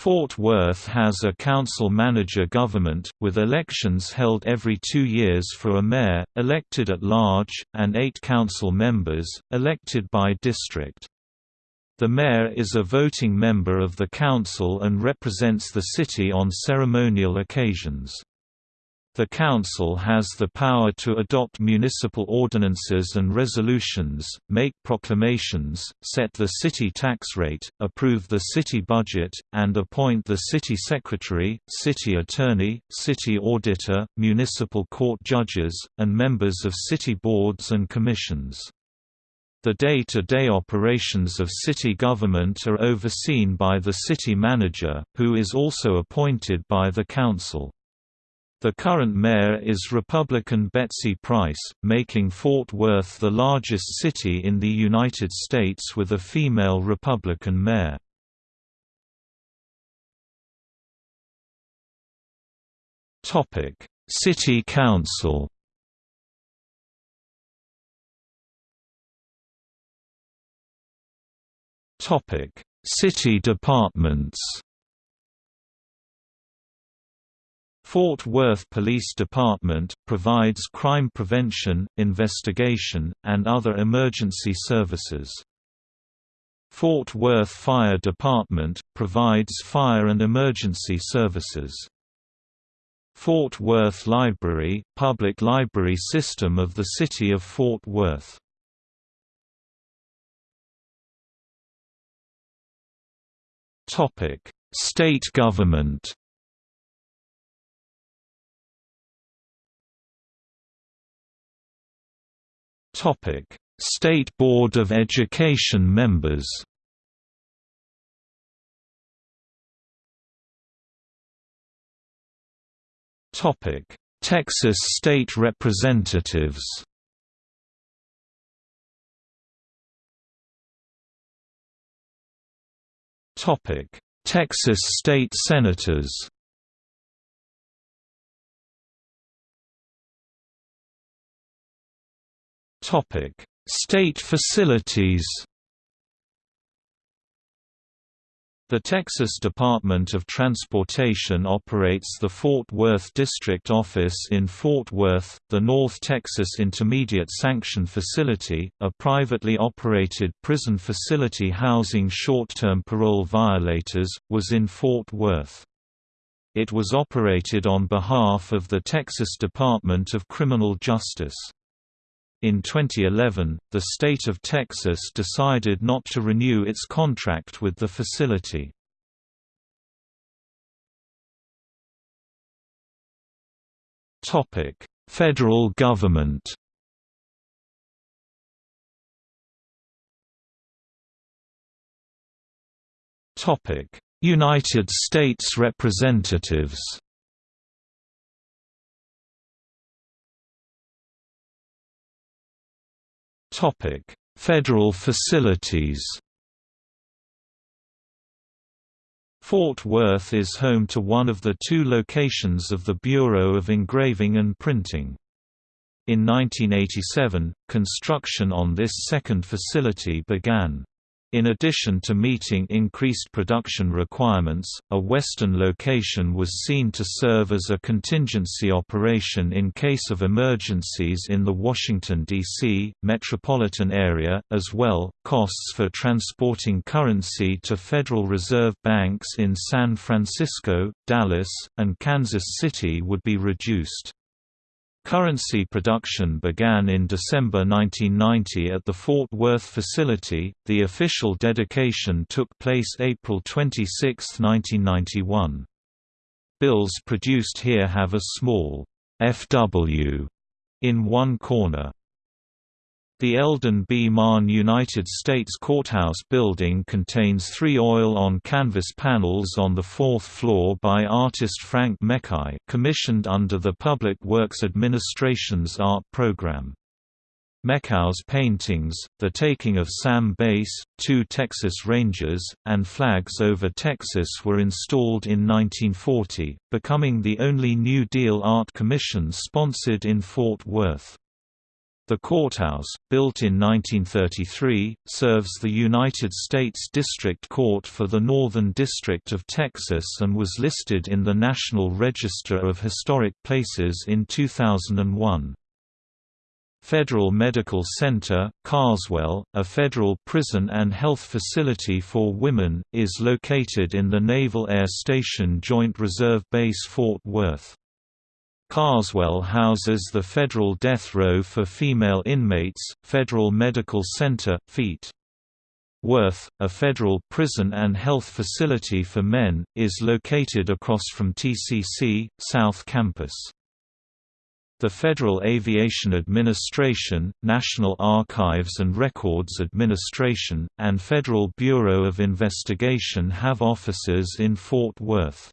Fort Worth has a council-manager government, with elections held every two years for a mayor, elected at large, and eight council members, elected by district. The mayor is a voting member of the council and represents the city on ceremonial occasions. The Council has the power to adopt municipal ordinances and resolutions, make proclamations, set the city tax rate, approve the city budget, and appoint the city secretary, city attorney, city auditor, municipal court judges, and members of city boards and commissions. The day-to-day -day operations of city government are overseen by the city manager, who is also appointed by the council. The current mayor is Republican Betsy Price, making Fort Worth the largest city in the United States with a female Republican mayor. Topic: City Council Topic: City departments Fort Worth Police Department, provides crime prevention, investigation, and other emergency services. Fort Worth Fire Department, provides fire and emergency services. Fort Worth Library, public library system of the City of Fort Worth. State government State Board of Education members. Topic: Texas State Representatives. Topic: Texas State Senators. Topic: State facilities. The Texas Department of Transportation operates the Fort Worth District Office in Fort Worth. The North Texas Intermediate Sanction Facility, a privately operated prison facility housing short-term parole violators, was in Fort Worth. It was operated on behalf of the Texas Department of Criminal Justice. In 2011, the state of Texas decided not to renew its contract with the facility. Topic: Federal government Topic: United States Representatives Topic: Federal facilities. Fort Worth is home to one of the two locations of the Bureau of Engraving and Printing. In 1987, construction on this second facility began. In addition to meeting increased production requirements, a western location was seen to serve as a contingency operation in case of emergencies in the Washington, D.C., metropolitan area, as well. Costs for transporting currency to Federal Reserve banks in San Francisco, Dallas, and Kansas City would be reduced. Currency production began in December 1990 at the Fort Worth facility. The official dedication took place April 26, 1991. Bills produced here have a small FW in one corner. The Eldon B. Mahon United States Courthouse building contains three oil-on-canvas panels on the fourth floor by artist Frank Mechau commissioned under the Public Works Administration's art program. Mechau's paintings, The Taking of Sam Bass, Two Texas Rangers, and Flags Over Texas were installed in 1940, becoming the only New Deal art commission sponsored in Fort Worth. The courthouse, built in 1933, serves the United States District Court for the Northern District of Texas and was listed in the National Register of Historic Places in 2001. Federal Medical Center, Carswell, a federal prison and health facility for women, is located in the Naval Air Station Joint Reserve Base Fort Worth. Carswell houses the Federal Death Row for female inmates, Federal Medical Center, Feet. Worth, a federal prison and health facility for men, is located across from TCC, South Campus. The Federal Aviation Administration, National Archives and Records Administration, and Federal Bureau of Investigation have offices in Fort Worth.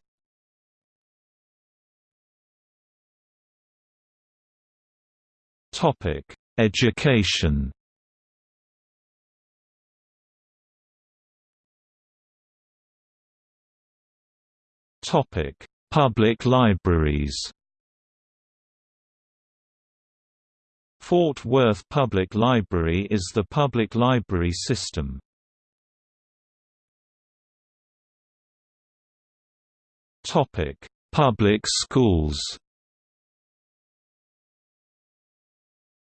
Topic: Education. Topic: Public libraries. Fort Worth Public Library is the public library system. Topic: Public schools.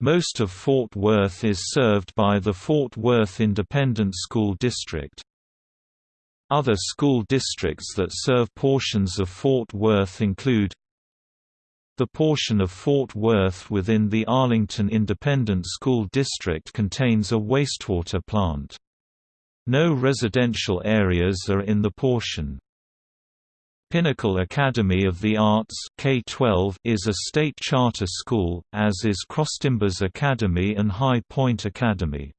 Most of Fort Worth is served by the Fort Worth Independent School District. Other school districts that serve portions of Fort Worth include the portion of Fort Worth within the Arlington Independent School District contains a wastewater plant. No residential areas are in the portion. Pinnacle Academy of the Arts K-12 is a state charter school, as is Crosstimbers Academy and High Point Academy.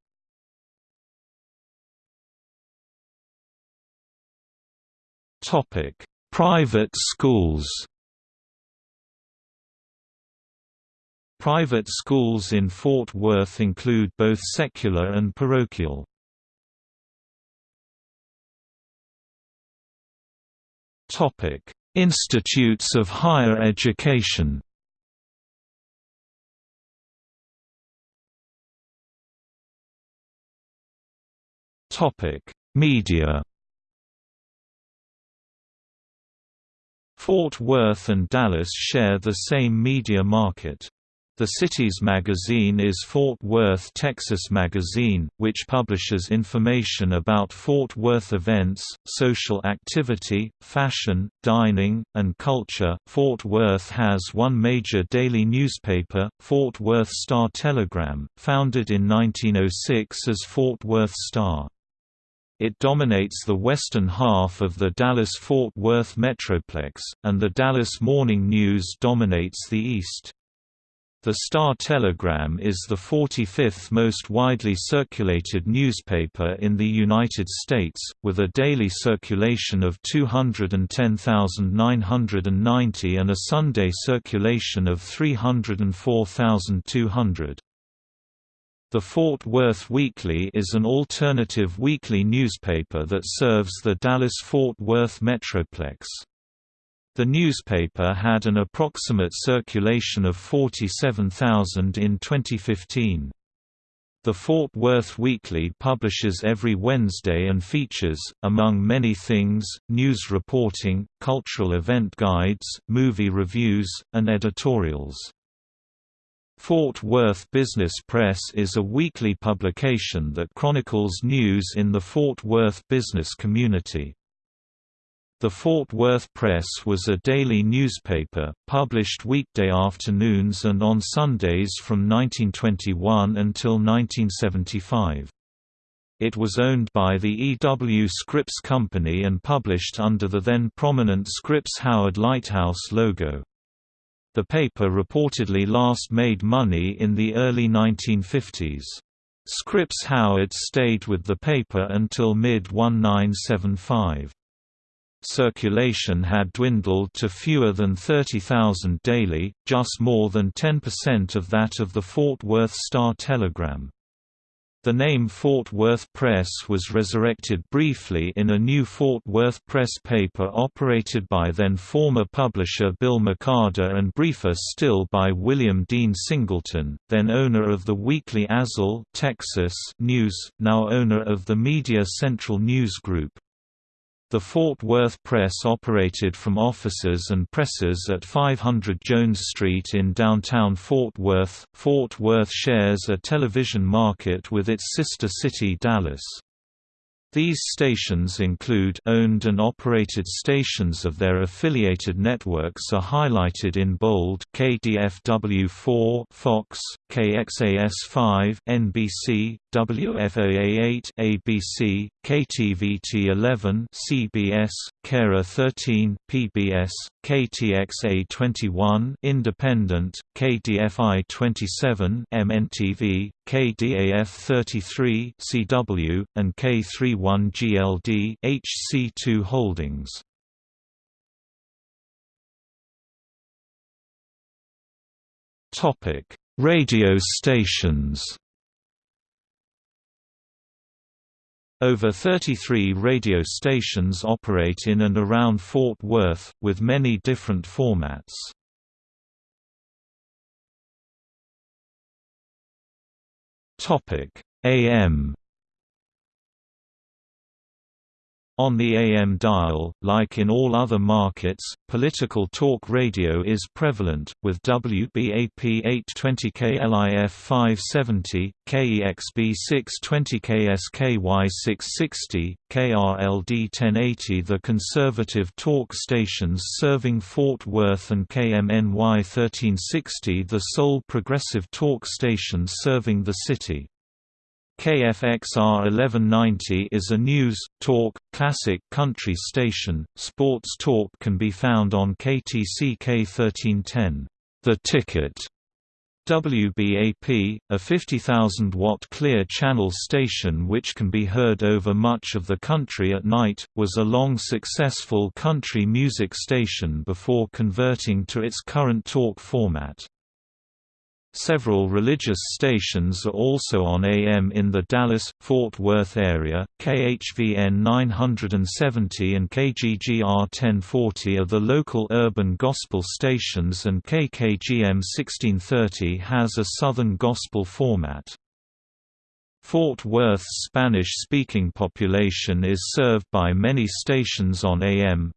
Topic: Private schools Private schools in Fort Worth include both secular and parochial. Topic: Institutes of higher education. Topic: Media. Fort Worth and Dallas share the same media market. The city's magazine is Fort Worth Texas Magazine, which publishes information about Fort Worth events, social activity, fashion, dining, and culture. Fort Worth has one major daily newspaper, Fort Worth Star Telegram, founded in 1906 as Fort Worth Star. It dominates the western half of the Dallas-Fort Worth metroplex, and the Dallas Morning News dominates the east. The Star-Telegram is the 45th most widely circulated newspaper in the United States, with a daily circulation of 210,990 and a Sunday circulation of 304,200. The Fort Worth Weekly is an alternative weekly newspaper that serves the Dallas-Fort Worth metroplex. The newspaper had an approximate circulation of 47,000 in 2015. The Fort Worth Weekly publishes every Wednesday and features, among many things, news reporting, cultural event guides, movie reviews, and editorials. Fort Worth Business Press is a weekly publication that chronicles news in the Fort Worth business community. The Fort Worth Press was a daily newspaper, published weekday afternoons and on Sundays from 1921 until 1975. It was owned by the E. W. Scripps Company and published under the then prominent Scripps-Howard Lighthouse logo. The paper reportedly last made money in the early 1950s. Scripps-Howard stayed with the paper until mid-1975. Circulation had dwindled to fewer than 30,000 daily, just more than 10% of that of the Fort Worth Star-Telegram. The name Fort Worth Press was resurrected briefly in a new Fort Worth Press paper operated by then former publisher Bill McArdle and briefer still by William Dean Singleton, then owner of the weekly Azle Texas News, now owner of the Media Central News Group. The Fort Worth Press operated from offices and presses at 500 Jones Street in downtown Fort Worth. Fort Worth shares a television market with its sister city Dallas. These stations include owned and operated stations of their affiliated networks are highlighted in bold KDFW4 Fox, KXAS5 NBC, WFAA8 ABC, KTVT11 CBS, KERA 13 PBS, KTXA21 Independent, KDFI 27 MNTV, KDAF 33 CW, and K31 GLD HC2 Holdings. Topic: Radio stations. Over 33 radio stations operate in and around Fort Worth, with many different formats. Topic: AM On the AM dial, like in all other markets, political talk radio is prevalent, with WBAP 820KLIF 570, KEXB 620KSKY 660, KRLD 1080 the conservative talk stations serving Fort Worth and KMNY 1360 the sole progressive talk station serving the city. KFXR 1190 is a news, talk, classic country station. Sports talk can be found on KTCK 1310, The Ticket. WBAP, a 50,000-watt clear channel station which can be heard over much of the country at night, was a long successful country music station before converting to its current talk format. Several religious stations are also on AM in the Dallas-Fort Worth area, KHVN 970 and KGGR 1040 are the local urban gospel stations and KKGM 1630 has a southern gospel format. Fort Worth's Spanish-speaking population is served by many stations on AM.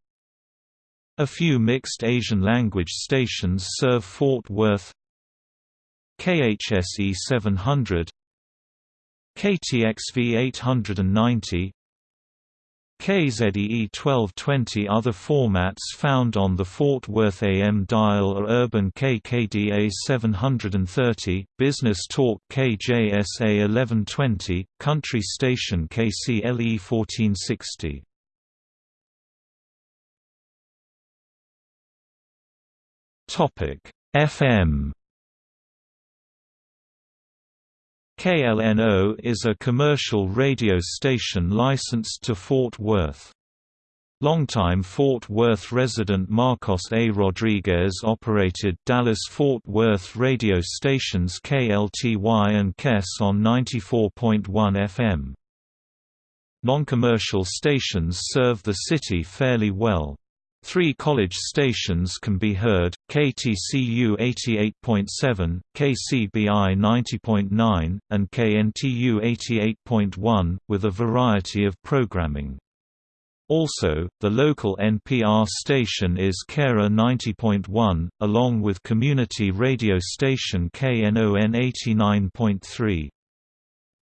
A few mixed Asian language stations serve Fort Worth, KHSE 700 KTXV 890 KZEE 1220 Other formats found on the Fort Worth AM dial are Urban KKDA 730, Business Talk KJSA 1120, Country Station KCLE 1460. FM KLNO is a commercial radio station licensed to Fort Worth. Longtime Fort Worth resident Marcos A. Rodriguez operated Dallas-Fort Worth radio stations KLTY and KES on 94.1 FM. Non-commercial stations serve the city fairly well. Three college stations can be heard, KTCU 88.7, KCBI 90.9, and KNTU 88.1, with a variety of programming. Also, the local NPR station is KERA 90.1, along with community radio station KNON 89.3.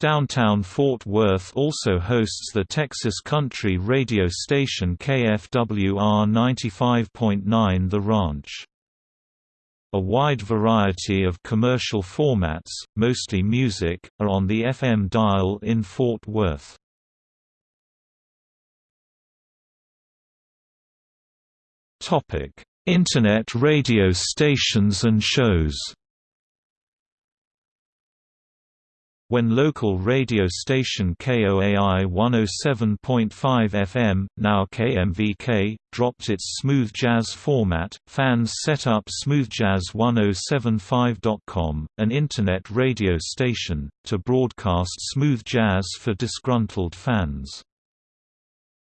Downtown Fort Worth also hosts the Texas country radio station KFWR 95.9 The Ranch. A wide variety of commercial formats, mostly music, are on the FM dial in Fort Worth. Internet radio stations and shows When local radio station KOAI 107.5 FM, now KMVK, dropped its smooth jazz format, fans set up smoothjazz1075.com, an internet radio station, to broadcast smooth jazz for disgruntled fans.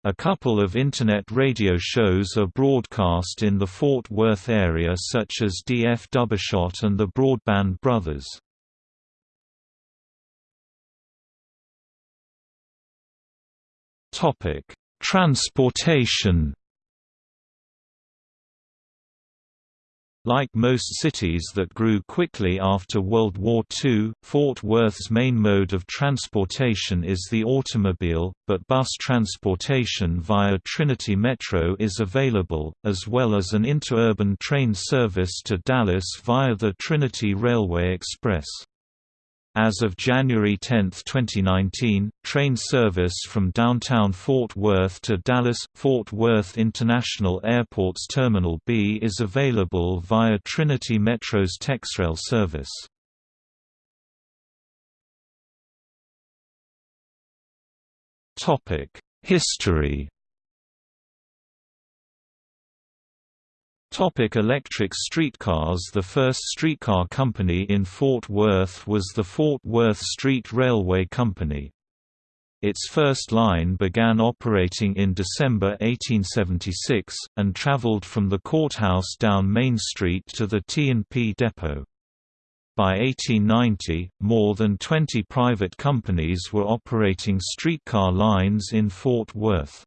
A couple of Internet radio shows are broadcast in the Fort Worth area such as DF Dubbershot and the Broadband Brothers. Transportation Like most cities that grew quickly after World War II, Fort Worth's main mode of transportation is the automobile, but bus transportation via Trinity Metro is available, as well as an interurban train service to Dallas via the Trinity Railway Express. As of January 10, 2019, train service from downtown Fort Worth to Dallas-Fort Worth International Airport's Terminal B is available via Trinity Metro's TexRail service. History Topic electric streetcars The first streetcar company in Fort Worth was the Fort Worth Street Railway Company. Its first line began operating in December 1876, and traveled from the courthouse down Main Street to the T&P depot. By 1890, more than 20 private companies were operating streetcar lines in Fort Worth.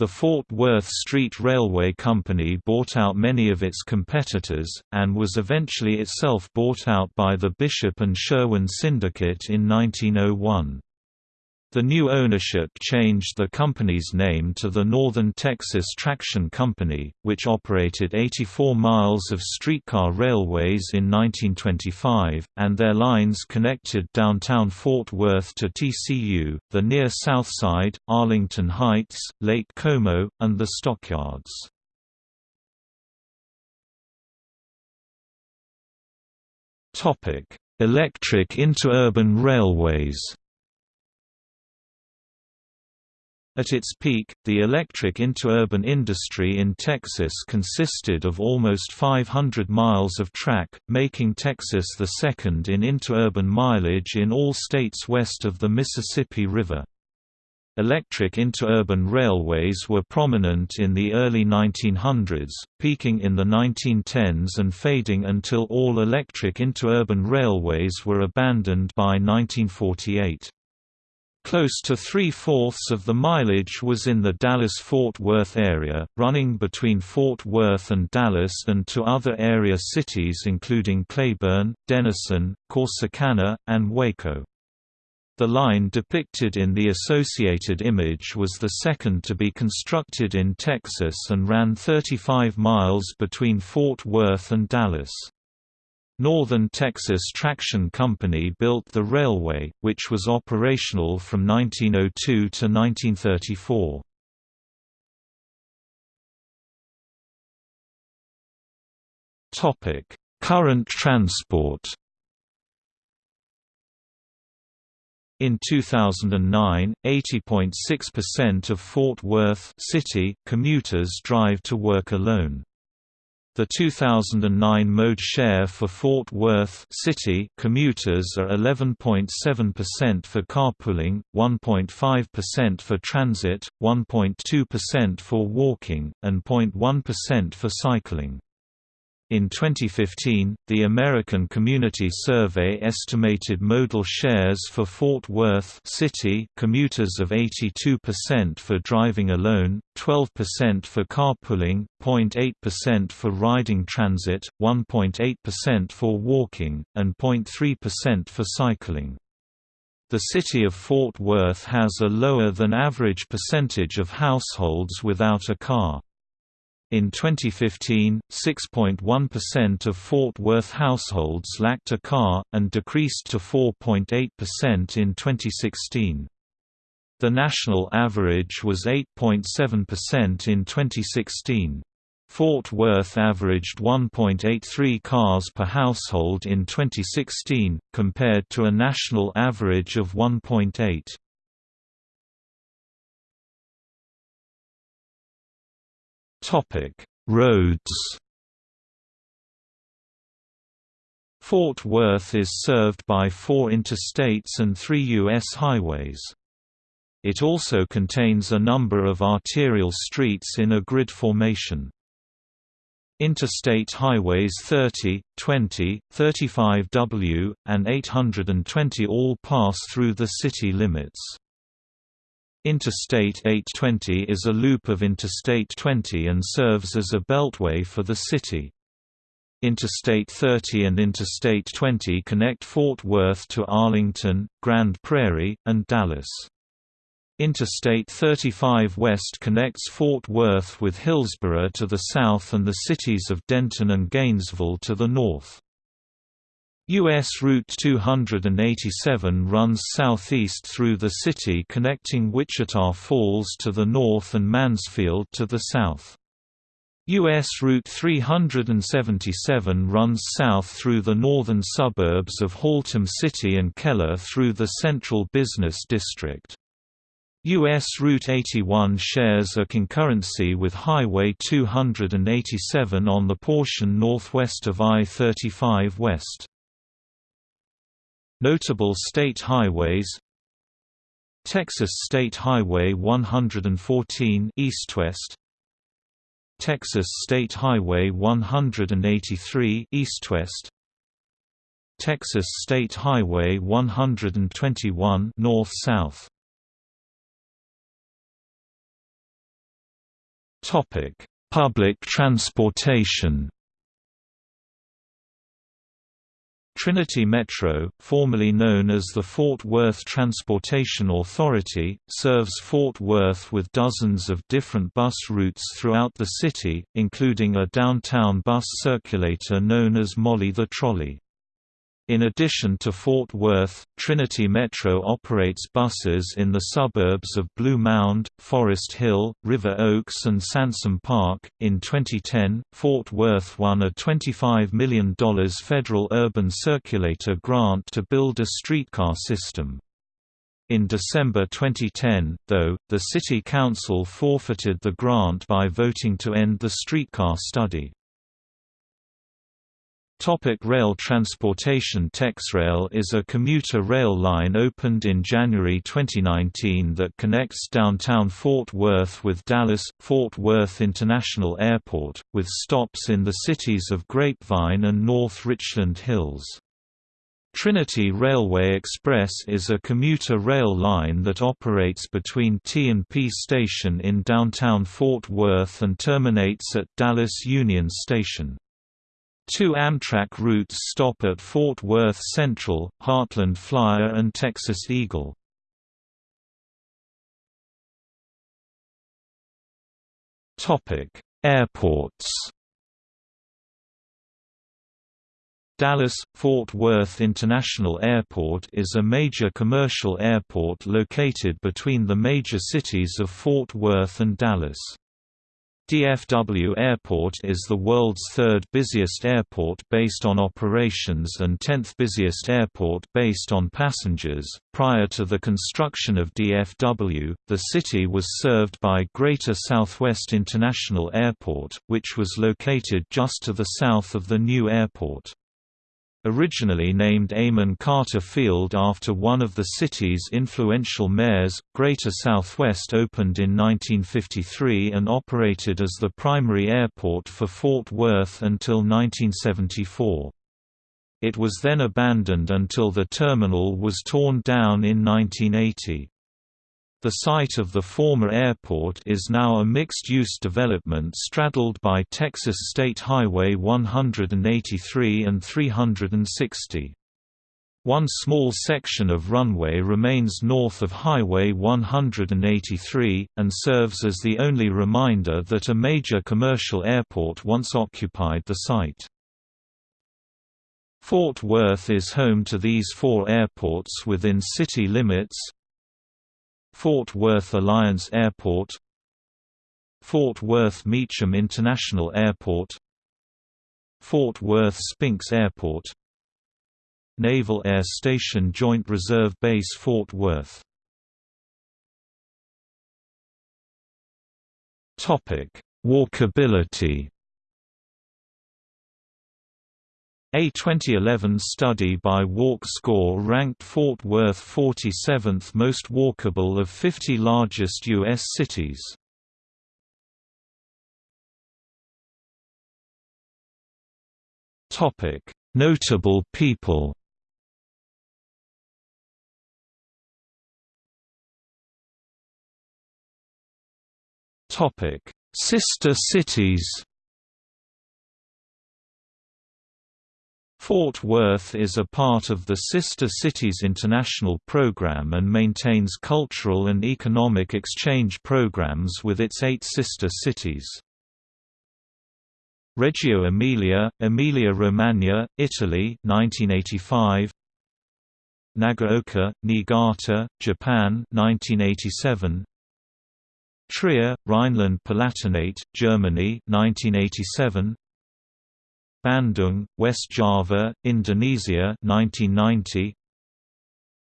The Fort Worth Street Railway Company bought out many of its competitors, and was eventually itself bought out by the Bishop and Sherwin Syndicate in 1901. The new ownership changed the company's name to the Northern Texas Traction Company, which operated 84 miles of streetcar railways in 1925, and their lines connected downtown Fort Worth to TCU, the near South Side, Arlington Heights, Lake Como, and the Stockyards. Electric interurban railways At its peak, the electric interurban industry in Texas consisted of almost 500 miles of track, making Texas the second in interurban mileage in all states west of the Mississippi River. Electric interurban railways were prominent in the early 1900s, peaking in the 1910s and fading until all electric interurban railways were abandoned by 1948. Close to three-fourths of the mileage was in the Dallas-Fort Worth area, running between Fort Worth and Dallas and to other area cities including Cleburne, Denison, Corsicana, and Waco. The line depicted in the associated image was the second to be constructed in Texas and ran 35 miles between Fort Worth and Dallas. Northern Texas Traction Company built the railway, which was operational from 1902 to 1934. Topic: Current transport In 2009, 80.6% of Fort Worth city commuters drive to work alone. The 2009 mode share for Fort Worth City commuters are 11.7% for carpooling, 1.5% for transit, 1.2% for walking, and 0.1% for cycling. In 2015, the American Community Survey estimated modal shares for Fort Worth City commuters of 82% for driving alone, 12% for carpooling, 0.8% for riding transit, 1.8% for walking, and 0.3% for cycling. The city of Fort Worth has a lower than average percentage of households without a car. In 2015, 6.1% of Fort Worth households lacked a car, and decreased to 4.8% in 2016. The national average was 8.7% in 2016. Fort Worth averaged 1.83 cars per household in 2016, compared to a national average of 1.8. Topic: Roads. Fort Worth is served by four interstates and three U.S. highways. It also contains a number of arterial streets in a grid formation. Interstate highways 30, 20, 35W, and 820 all pass through the city limits. Interstate 820 is a loop of Interstate 20 and serves as a beltway for the city. Interstate 30 and Interstate 20 connect Fort Worth to Arlington, Grand Prairie, and Dallas. Interstate 35 West connects Fort Worth with Hillsboro to the south and the cities of Denton and Gainesville to the north. U.S. Route 287 runs southeast through the city connecting Wichita Falls to the north and Mansfield to the south. U.S. Route 377 runs south through the northern suburbs of Haltom City and Keller through the central business district. U.S. Route 81 shares a concurrency with Highway 287 on the portion northwest of I-35 West. Notable state highways Texas State Highway 114 east-west Texas State Highway 183 east-west Texas State Highway 121 north-south Topic: Public transportation Trinity Metro, formerly known as the Fort Worth Transportation Authority, serves Fort Worth with dozens of different bus routes throughout the city, including a downtown bus circulator known as Molly the Trolley. In addition to Fort Worth, Trinity Metro operates buses in the suburbs of Blue Mound, Forest Hill, River Oaks, and Sansom Park. In 2010, Fort Worth won a $25 million federal urban circulator grant to build a streetcar system. In December 2010, though, the City Council forfeited the grant by voting to end the streetcar study. Topic rail transportation TexRail is a commuter rail line opened in January 2019 that connects downtown Fort Worth with Dallas-Fort Worth International Airport, with stops in the cities of Grapevine and North Richland Hills. Trinity Railway Express is a commuter rail line that operates between T&P Station in downtown Fort Worth and terminates at Dallas Union Station. Two Amtrak routes stop at Fort Worth Central, Heartland Flyer and Texas Eagle. Airports Dallas-Fort Worth International Airport is a major commercial airport located between the major cities of Fort Worth and Dallas. DFW Airport is the world's third busiest airport based on operations and 10th busiest airport based on passengers. Prior to the construction of DFW, the city was served by Greater Southwest International Airport, which was located just to the south of the new airport. Originally named Amon Carter Field after one of the city's influential mayors, Greater Southwest opened in 1953 and operated as the primary airport for Fort Worth until 1974. It was then abandoned until the terminal was torn down in 1980. The site of the former airport is now a mixed-use development straddled by Texas State Highway 183 and 360. One small section of runway remains north of Highway 183, and serves as the only reminder that a major commercial airport once occupied the site. Fort Worth is home to these four airports within city limits, Fort Worth Alliance Airport Fort Worth Meacham International Airport Fort Worth Spinks Airport Naval Air Station Joint Reserve Base Fort Worth Walkability A 2011 study by Walk Score ranked Fort Worth 47th most walkable of 50 largest U.S. cities. Notable people Sister cities Fort Worth is a part of the Sister Cities International program and maintains cultural and economic exchange programs with its eight sister cities. Reggio Emilia, Emilia-Romagna, Italy 1985 Nagaoka, Niigata, Japan 1987 Trier, Rhineland-Palatinate, Germany 1987 Bandung, West Java, Indonesia 1990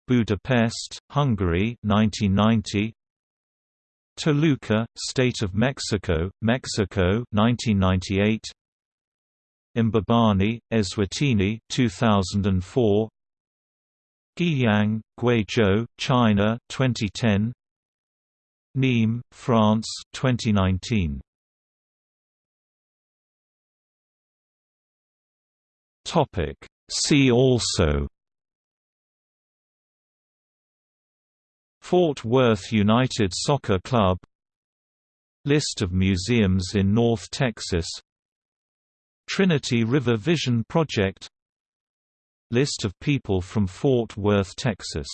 Budapest, Hungary 1990 Toluca, State of Mexico, Mexico 1998 Mbabane, Eswatini 2004 Guiyang, Guizhou, China 2010 Nîmes, France 2019 Topic. See also Fort Worth United Soccer Club List of museums in North Texas Trinity River Vision Project List of people from Fort Worth, Texas